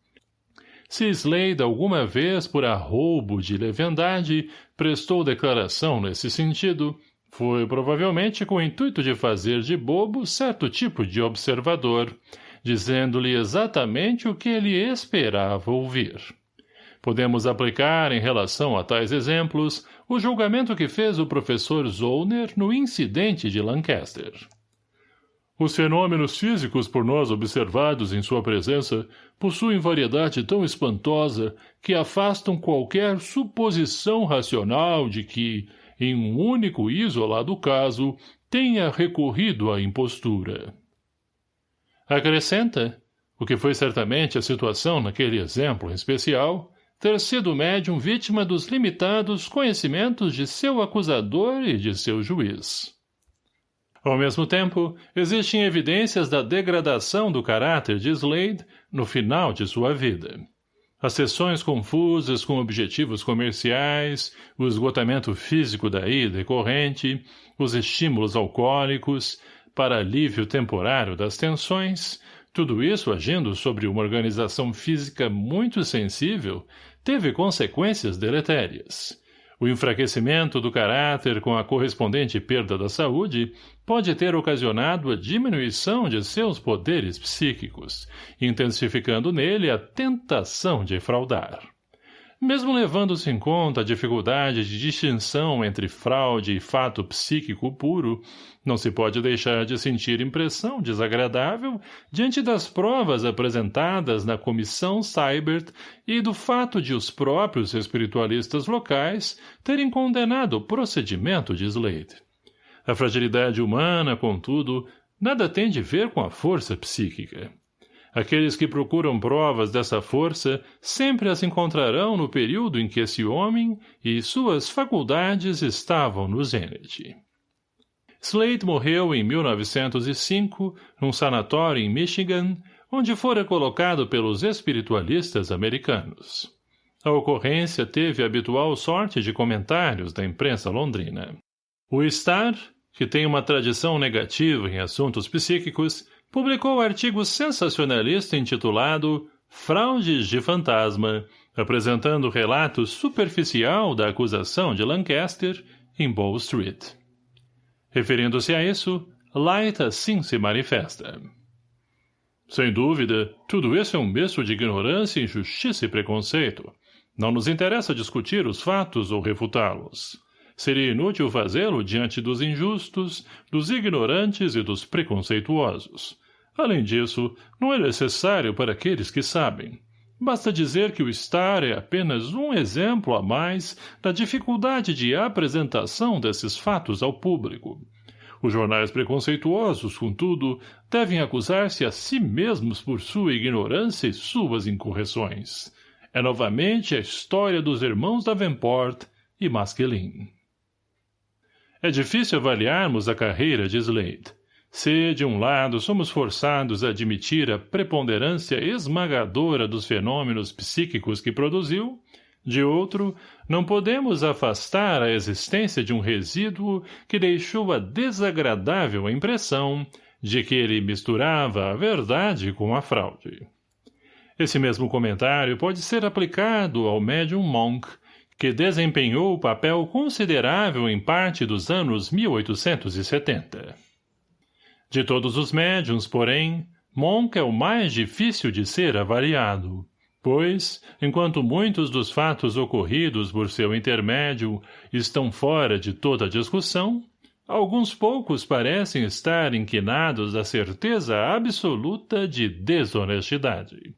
Se Slade alguma vez, por arroubo de leviandade, prestou declaração nesse sentido, foi provavelmente com o intuito de fazer de bobo certo tipo de observador, dizendo-lhe exatamente o que ele esperava ouvir. Podemos aplicar, em relação a tais exemplos, o julgamento que fez o professor Zollner no incidente de Lancaster. Os fenômenos físicos por nós observados em sua presença possuem variedade tão espantosa que afastam qualquer suposição racional de que, em um único e isolado caso, tenha recorrido à impostura. Acrescenta, o que foi certamente a situação naquele exemplo em especial, ter sido médium vítima dos limitados conhecimentos de seu acusador e de seu juiz. Ao mesmo tempo, existem evidências da degradação do caráter de Slade no final de sua vida. As sessões confusas com objetivos comerciais, o esgotamento físico da ida e corrente, os estímulos alcoólicos, para alívio temporário das tensões, tudo isso agindo sobre uma organização física muito sensível, teve consequências deletérias. O enfraquecimento do caráter com a correspondente perda da saúde pode ter ocasionado a diminuição de seus poderes psíquicos, intensificando nele a tentação de fraudar. Mesmo levando-se em conta a dificuldade de distinção entre fraude e fato psíquico puro, não se pode deixar de sentir impressão desagradável diante das provas apresentadas na comissão Cybert e do fato de os próprios espiritualistas locais terem condenado o procedimento de Slade. A fragilidade humana, contudo, nada tem de ver com a força psíquica. Aqueles que procuram provas dessa força sempre as encontrarão no período em que esse homem e suas faculdades estavam no zênite. Slade morreu em 1905, num sanatório em Michigan, onde fora colocado pelos espiritualistas americanos. A ocorrência teve a habitual sorte de comentários da imprensa londrina. O Star, que tem uma tradição negativa em assuntos psíquicos, publicou artigo sensacionalista intitulado Fraudes de Fantasma, apresentando relato superficial da acusação de Lancaster em Bow Street. Referindo-se a isso, Light assim se manifesta. Sem dúvida, tudo isso é um misto de ignorância, injustiça e preconceito. Não nos interessa discutir os fatos ou refutá-los. Seria inútil fazê-lo diante dos injustos, dos ignorantes e dos preconceituosos. Além disso, não é necessário para aqueles que sabem. Basta dizer que o estar é apenas um exemplo a mais da dificuldade de apresentação desses fatos ao público. Os jornais preconceituosos, contudo, devem acusar-se a si mesmos por sua ignorância e suas incorreções. É novamente a história dos irmãos Davenport e Masquelin. É difícil avaliarmos a carreira de Slade. Se, de um lado, somos forçados a admitir a preponderância esmagadora dos fenômenos psíquicos que produziu, de outro, não podemos afastar a existência de um resíduo que deixou a desagradável impressão de que ele misturava a verdade com a fraude. Esse mesmo comentário pode ser aplicado ao médium Monk, que desempenhou papel considerável em parte dos anos 1870. De todos os médiums, porém, Monk é o mais difícil de ser avaliado, pois, enquanto muitos dos fatos ocorridos por seu intermédio estão fora de toda discussão, alguns poucos parecem estar inquinados à certeza absoluta de desonestidade.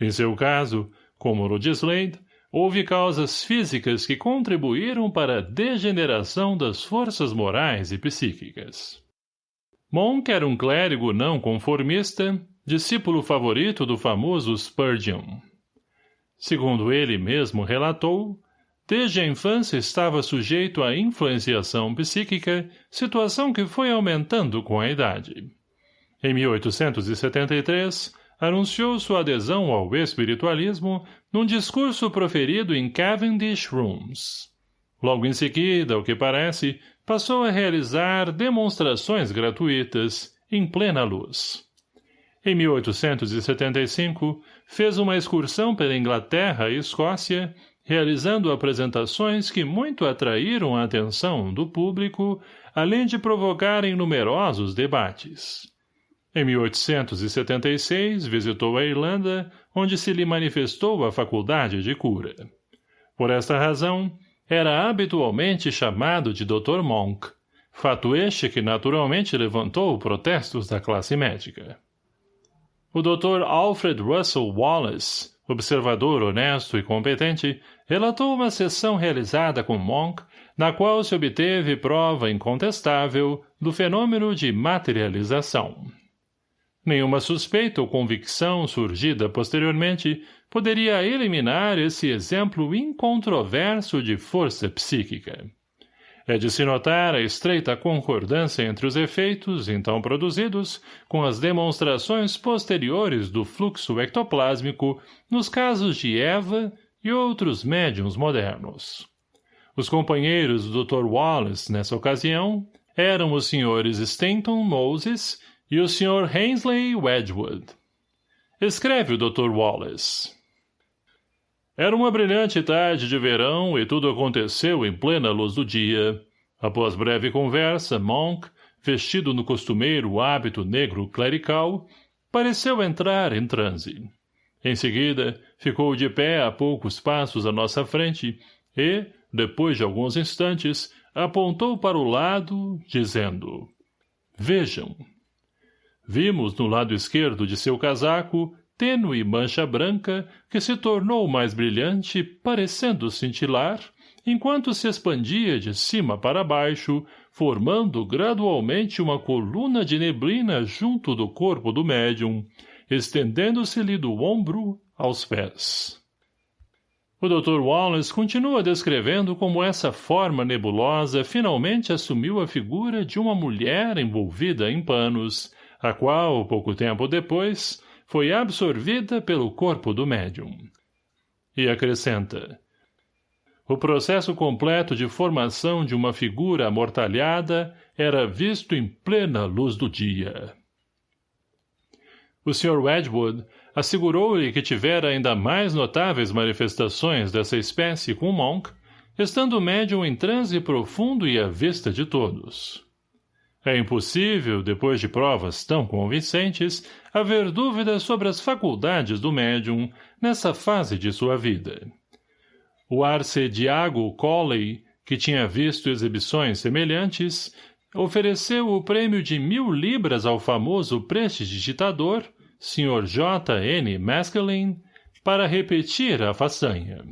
Em seu caso, como no de Slade, houve causas físicas que contribuíram para a degeneração das forças morais e psíquicas. Monk era um clérigo não conformista, discípulo favorito do famoso Spurgeon. Segundo ele mesmo relatou, desde a infância estava sujeito à influenciação psíquica, situação que foi aumentando com a idade. Em 1873, anunciou sua adesão ao espiritualismo num discurso proferido em Cavendish Rooms. Logo em seguida, o que parece, passou a realizar demonstrações gratuitas, em plena luz. Em 1875, fez uma excursão pela Inglaterra e Escócia, realizando apresentações que muito atraíram a atenção do público, além de provocarem numerosos debates. Em 1876, visitou a Irlanda, onde se lhe manifestou a faculdade de cura. Por esta razão, era habitualmente chamado de Dr. Monk, fato este que naturalmente levantou protestos da classe médica. O Dr. Alfred Russell Wallace, observador honesto e competente, relatou uma sessão realizada com Monk, na qual se obteve prova incontestável do fenômeno de materialização. Nenhuma suspeita ou convicção surgida posteriormente poderia eliminar esse exemplo incontroverso de força psíquica. É de se notar a estreita concordância entre os efeitos, então produzidos, com as demonstrações posteriores do fluxo ectoplásmico nos casos de Eva e outros médiums modernos. Os companheiros do Dr. Wallace, nessa ocasião, eram os senhores Stanton Moses e o Sr. Hensley Wedgwood. Escreve o Dr. Wallace. Era uma brilhante tarde de verão e tudo aconteceu em plena luz do dia. Após breve conversa, Monk, vestido no costumeiro hábito negro clerical, pareceu entrar em transe. Em seguida, ficou de pé a poucos passos à nossa frente e, depois de alguns instantes, apontou para o lado, dizendo, Vejam. Vimos no lado esquerdo de seu casaco tênue mancha branca que se tornou mais brilhante, parecendo cintilar, enquanto se expandia de cima para baixo, formando gradualmente uma coluna de neblina junto do corpo do médium, estendendo-se-lhe do ombro aos pés. O Dr. Wallace continua descrevendo como essa forma nebulosa finalmente assumiu a figura de uma mulher envolvida em panos, a qual, pouco tempo depois, foi absorvida pelo corpo do médium. E acrescenta. O processo completo de formação de uma figura amortalhada era visto em plena luz do dia. O Sr. Wedgwood assegurou-lhe que tivera ainda mais notáveis manifestações dessa espécie com Monk, estando o médium em transe profundo e à vista de todos. É impossível, depois de provas tão convincentes, haver dúvidas sobre as faculdades do médium nessa fase de sua vida. O arcediago Colley, que tinha visto exibições semelhantes, ofereceu o prêmio de mil libras ao famoso prestidigitador, Sr. J. N. Maskelyne, para repetir a façanha.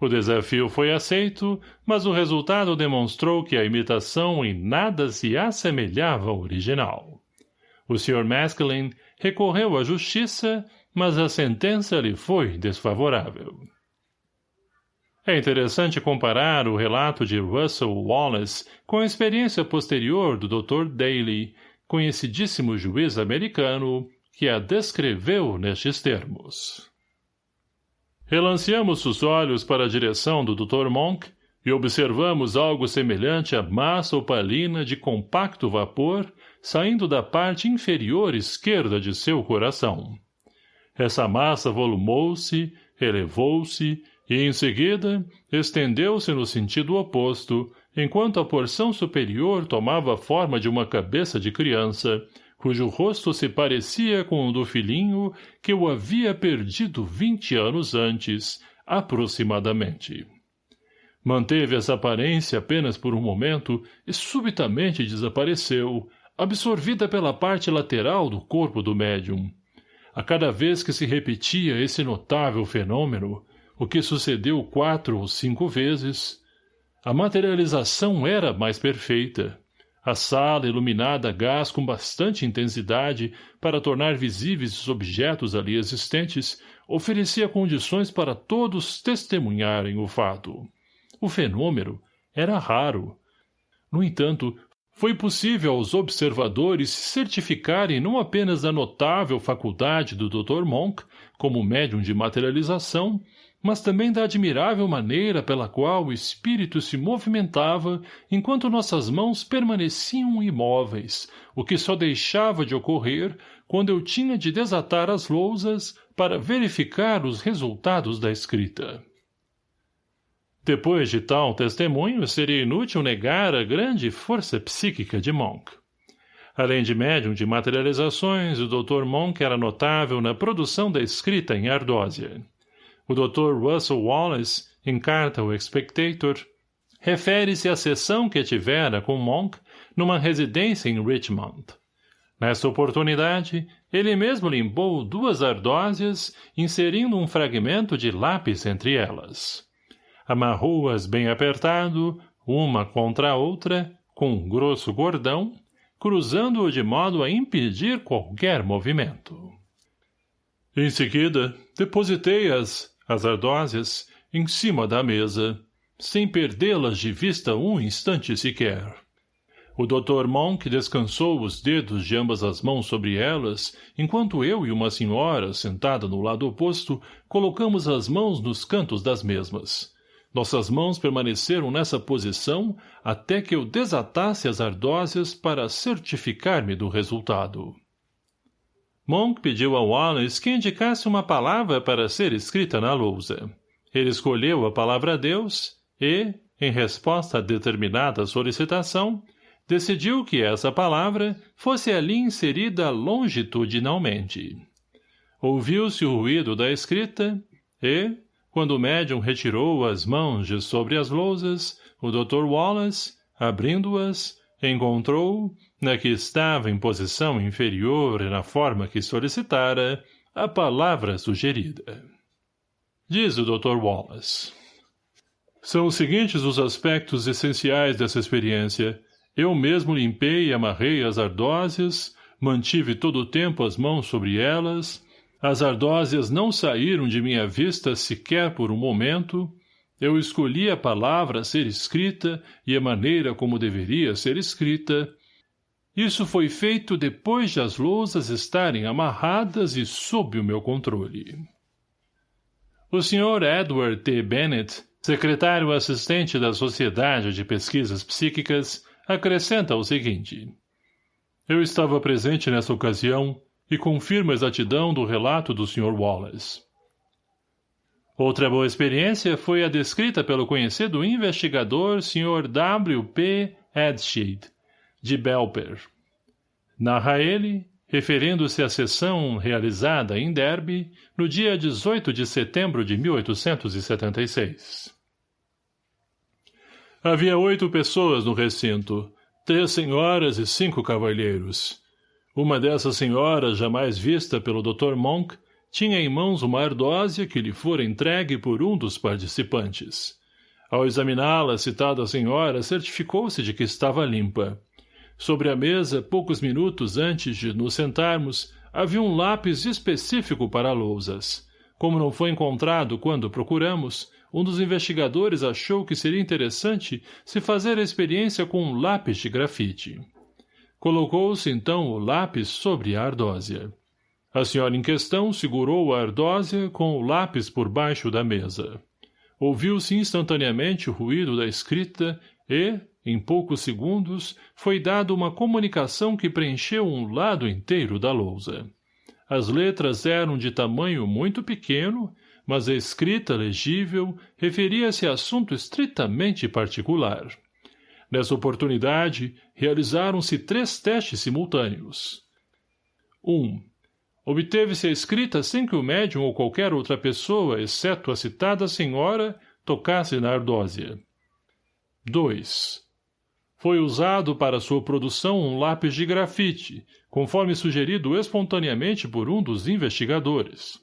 O desafio foi aceito, mas o resultado demonstrou que a imitação em nada se assemelhava ao original. O Sr. Maskelyne recorreu à justiça, mas a sentença lhe foi desfavorável. É interessante comparar o relato de Russell Wallace com a experiência posterior do Dr. Daly, conhecidíssimo juiz americano, que a descreveu nestes termos. Relanceamos os olhos para a direção do Dr. Monk e observamos algo semelhante a massa opalina de compacto vapor saindo da parte inferior esquerda de seu coração. Essa massa volumou-se, elevou-se e, em seguida, estendeu-se no sentido oposto, enquanto a porção superior tomava a forma de uma cabeça de criança, cujo rosto se parecia com o do filhinho que o havia perdido vinte anos antes, aproximadamente. Manteve essa aparência apenas por um momento e subitamente desapareceu, absorvida pela parte lateral do corpo do médium. A cada vez que se repetia esse notável fenômeno, o que sucedeu quatro ou cinco vezes, a materialização era mais perfeita, a sala, iluminada a gás com bastante intensidade para tornar visíveis os objetos ali existentes, oferecia condições para todos testemunharem o fato. O fenômeno era raro. No entanto, foi possível aos observadores certificarem não apenas a notável faculdade do Dr. Monk, como médium de materialização, mas também da admirável maneira pela qual o espírito se movimentava enquanto nossas mãos permaneciam imóveis, o que só deixava de ocorrer quando eu tinha de desatar as lousas para verificar os resultados da escrita. Depois de tal testemunho, seria inútil negar a grande força psíquica de Monk. Além de médium de materializações, o Dr. Monk era notável na produção da escrita em ardósia. O Dr. Russell Wallace, em carta ao Spectator, refere-se à sessão que tivera com Monk numa residência em Richmond. Nessa oportunidade, ele mesmo limpou duas ardósias, inserindo um fragmento de lápis entre elas. Amarrou-as bem apertado, uma contra a outra, com um grosso cordão, cruzando-o de modo a impedir qualquer movimento. Em seguida, depositei as, as ardósias, em cima da mesa, sem perdê-las de vista um instante sequer. O Dr. Monk descansou os dedos de ambas as mãos sobre elas, enquanto eu e uma senhora, sentada no lado oposto, colocamos as mãos nos cantos das mesmas. Nossas mãos permaneceram nessa posição até que eu desatasse as ardósias para certificar-me do resultado. Monk pediu a Wallace que indicasse uma palavra para ser escrita na lousa. Ele escolheu a palavra Deus e, em resposta a determinada solicitação, decidiu que essa palavra fosse ali inserida longitudinalmente. Ouviu-se o ruído da escrita e, quando o médium retirou as mãos de sobre as lousas, o Dr. Wallace, abrindo-as, encontrou, na que estava em posição inferior e na forma que solicitara, a palavra sugerida. Diz o Dr. Wallace. São os seguintes os aspectos essenciais dessa experiência, eu mesmo limpei e amarrei as ardósias, mantive todo o tempo as mãos sobre elas, as ardósias não saíram de minha vista sequer por um momento, eu escolhi a palavra a ser escrita e a maneira como deveria ser escrita. Isso foi feito depois de as lousas estarem amarradas e sob o meu controle. O Sr. Edward T. Bennett, secretário assistente da Sociedade de Pesquisas Psíquicas, acrescenta o seguinte. Eu estava presente nessa ocasião e confirmo a exatidão do relato do Sr. Wallace. Outra boa experiência foi a descrita pelo conhecido investigador Sr. W. P. Edsheed, de Belper. Narra ele, referindo-se à sessão realizada em Derby no dia 18 de setembro de 1876. Havia oito pessoas no recinto, três senhoras e cinco cavalheiros. Uma dessas senhoras, jamais vista pelo Dr. Monk, tinha em mãos uma ardósia que lhe fora entregue por um dos participantes. Ao examiná-la, a citada senhora certificou-se de que estava limpa. Sobre a mesa, poucos minutos antes de nos sentarmos, havia um lápis específico para lousas. Como não foi encontrado quando procuramos, um dos investigadores achou que seria interessante se fazer a experiência com um lápis de grafite. Colocou-se então o lápis sobre a ardósia. A senhora em questão segurou a ardósia com o lápis por baixo da mesa. Ouviu-se instantaneamente o ruído da escrita e, em poucos segundos, foi dada uma comunicação que preencheu um lado inteiro da lousa. As letras eram de tamanho muito pequeno mas a escrita legível referia-se a assunto estritamente particular. Nessa oportunidade, realizaram-se três testes simultâneos. 1. Um, Obteve-se a escrita sem que o médium ou qualquer outra pessoa, exceto a citada senhora, tocasse na ardósia. 2. Foi usado para sua produção um lápis de grafite, conforme sugerido espontaneamente por um dos investigadores.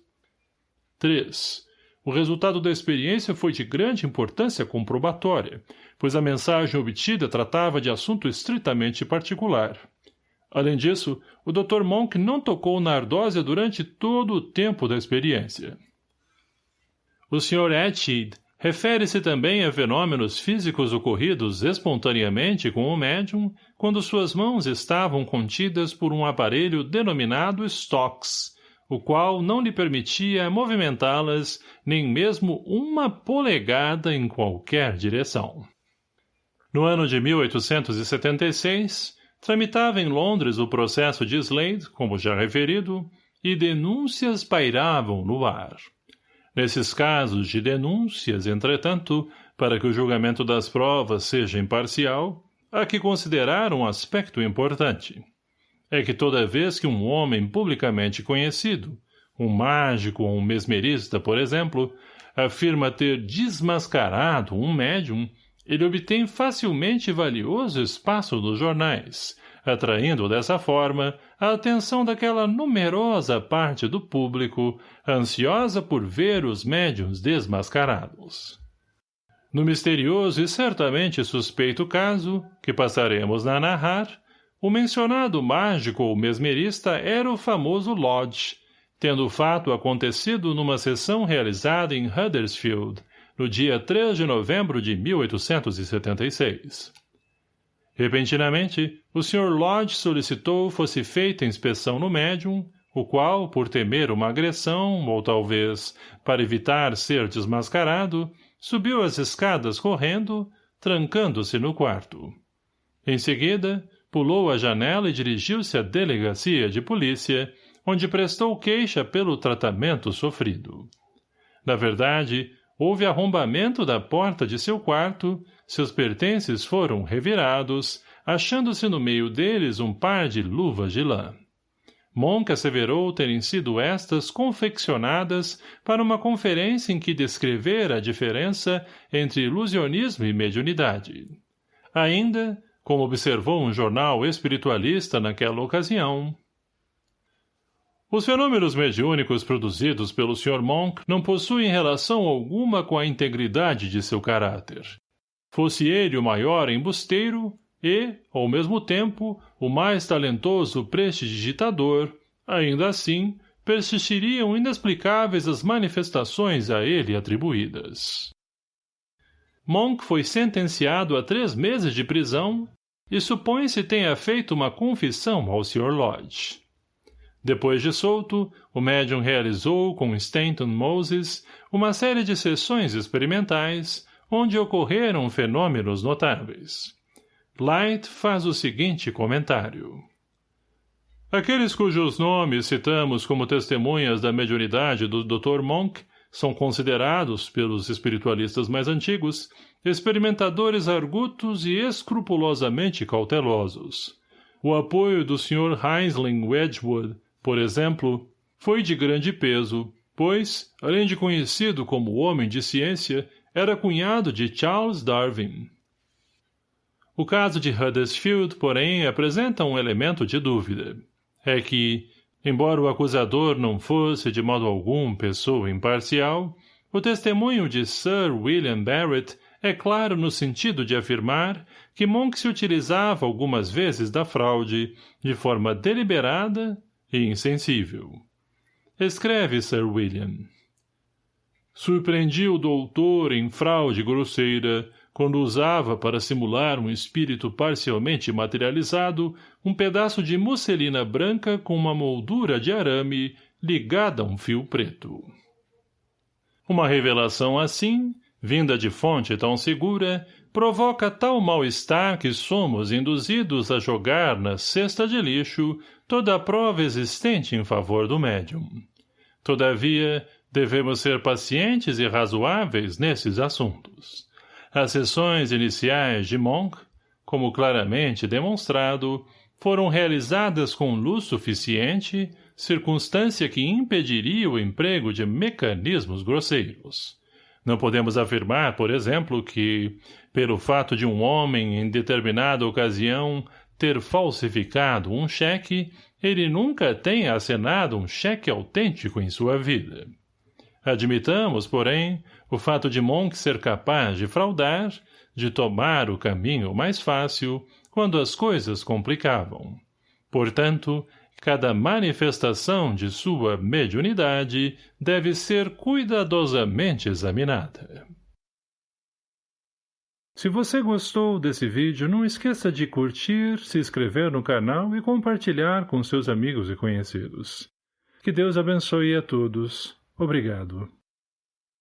3. O resultado da experiência foi de grande importância comprobatória, pois a mensagem obtida tratava de assunto estritamente particular. Além disso, o Dr. Monk não tocou na ardósia durante todo o tempo da experiência. O Sr. Etchid refere-se também a fenômenos físicos ocorridos espontaneamente com o médium quando suas mãos estavam contidas por um aparelho denominado stocks, o qual não lhe permitia movimentá-las nem mesmo uma polegada em qualquer direção. No ano de 1876, tramitava em Londres o processo de Slade, como já referido, e denúncias pairavam no ar. Nesses casos de denúncias, entretanto, para que o julgamento das provas seja imparcial, há que considerar um aspecto importante — é que toda vez que um homem publicamente conhecido, um mágico ou um mesmerista, por exemplo, afirma ter desmascarado um médium, ele obtém facilmente valioso espaço nos jornais, atraindo dessa forma a atenção daquela numerosa parte do público ansiosa por ver os médiuns desmascarados. No misterioso e certamente suspeito caso, que passaremos a narrar, o mencionado mágico ou mesmerista era o famoso Lodge, tendo o fato acontecido numa sessão realizada em Huddersfield, no dia 3 de novembro de 1876. Repentinamente, o Sr. Lodge solicitou fosse feita inspeção no médium, o qual, por temer uma agressão, ou talvez para evitar ser desmascarado, subiu as escadas correndo, trancando-se no quarto. Em seguida, pulou a janela e dirigiu-se à delegacia de polícia, onde prestou queixa pelo tratamento sofrido. Na verdade, houve arrombamento da porta de seu quarto, seus pertences foram revirados, achando-se no meio deles um par de luvas de lã. Monk asseverou terem sido estas confeccionadas para uma conferência em que descrevera a diferença entre ilusionismo e mediunidade. Ainda, como observou um jornal espiritualista naquela ocasião, os fenômenos mediúnicos produzidos pelo Sr. Monk não possuem relação alguma com a integridade de seu caráter. Fosse ele o maior embusteiro, e, ao mesmo tempo, o mais talentoso prestidigitador, ainda assim, persistiriam inexplicáveis as manifestações a ele atribuídas. Monk foi sentenciado a três meses de prisão e supõe-se tenha feito uma confissão ao Sr. Lodge. Depois de solto, o médium realizou com Stanton Moses uma série de sessões experimentais onde ocorreram fenômenos notáveis. Light faz o seguinte comentário. Aqueles cujos nomes citamos como testemunhas da mediunidade do Dr. Monk são considerados, pelos espiritualistas mais antigos, experimentadores argutos e escrupulosamente cautelosos. O apoio do Sr. Heinzling Wedgwood, por exemplo, foi de grande peso, pois, além de conhecido como homem de ciência, era cunhado de Charles Darwin. O caso de Huddersfield, porém, apresenta um elemento de dúvida. É que, embora o acusador não fosse de modo algum pessoa imparcial, o testemunho de Sir William Barrett é claro no sentido de afirmar que Monk se utilizava algumas vezes da fraude de forma deliberada e insensível. Escreve Sir William. Surpreendi o doutor em fraude grosseira quando usava para simular um espírito parcialmente materializado um pedaço de musselina branca com uma moldura de arame ligada a um fio preto. Uma revelação assim, vinda de fonte tão segura, provoca tal mal-estar que somos induzidos a jogar na cesta de lixo toda a prova existente em favor do médium. Todavia, devemos ser pacientes e razoáveis nesses assuntos. As sessões iniciais de Monk, como claramente demonstrado, foram realizadas com luz suficiente, circunstância que impediria o emprego de mecanismos grosseiros. Não podemos afirmar, por exemplo, que, pelo fato de um homem, em determinada ocasião, ter falsificado um cheque, ele nunca tenha assinado um cheque autêntico em sua vida. Admitamos, porém, o fato de Monk ser capaz de fraudar, de tomar o caminho mais fácil, quando as coisas complicavam. Portanto, cada manifestação de sua mediunidade deve ser cuidadosamente examinada. Se você gostou desse vídeo, não esqueça de curtir, se inscrever no canal e compartilhar com seus amigos e conhecidos. Que Deus abençoe a todos. Obrigado.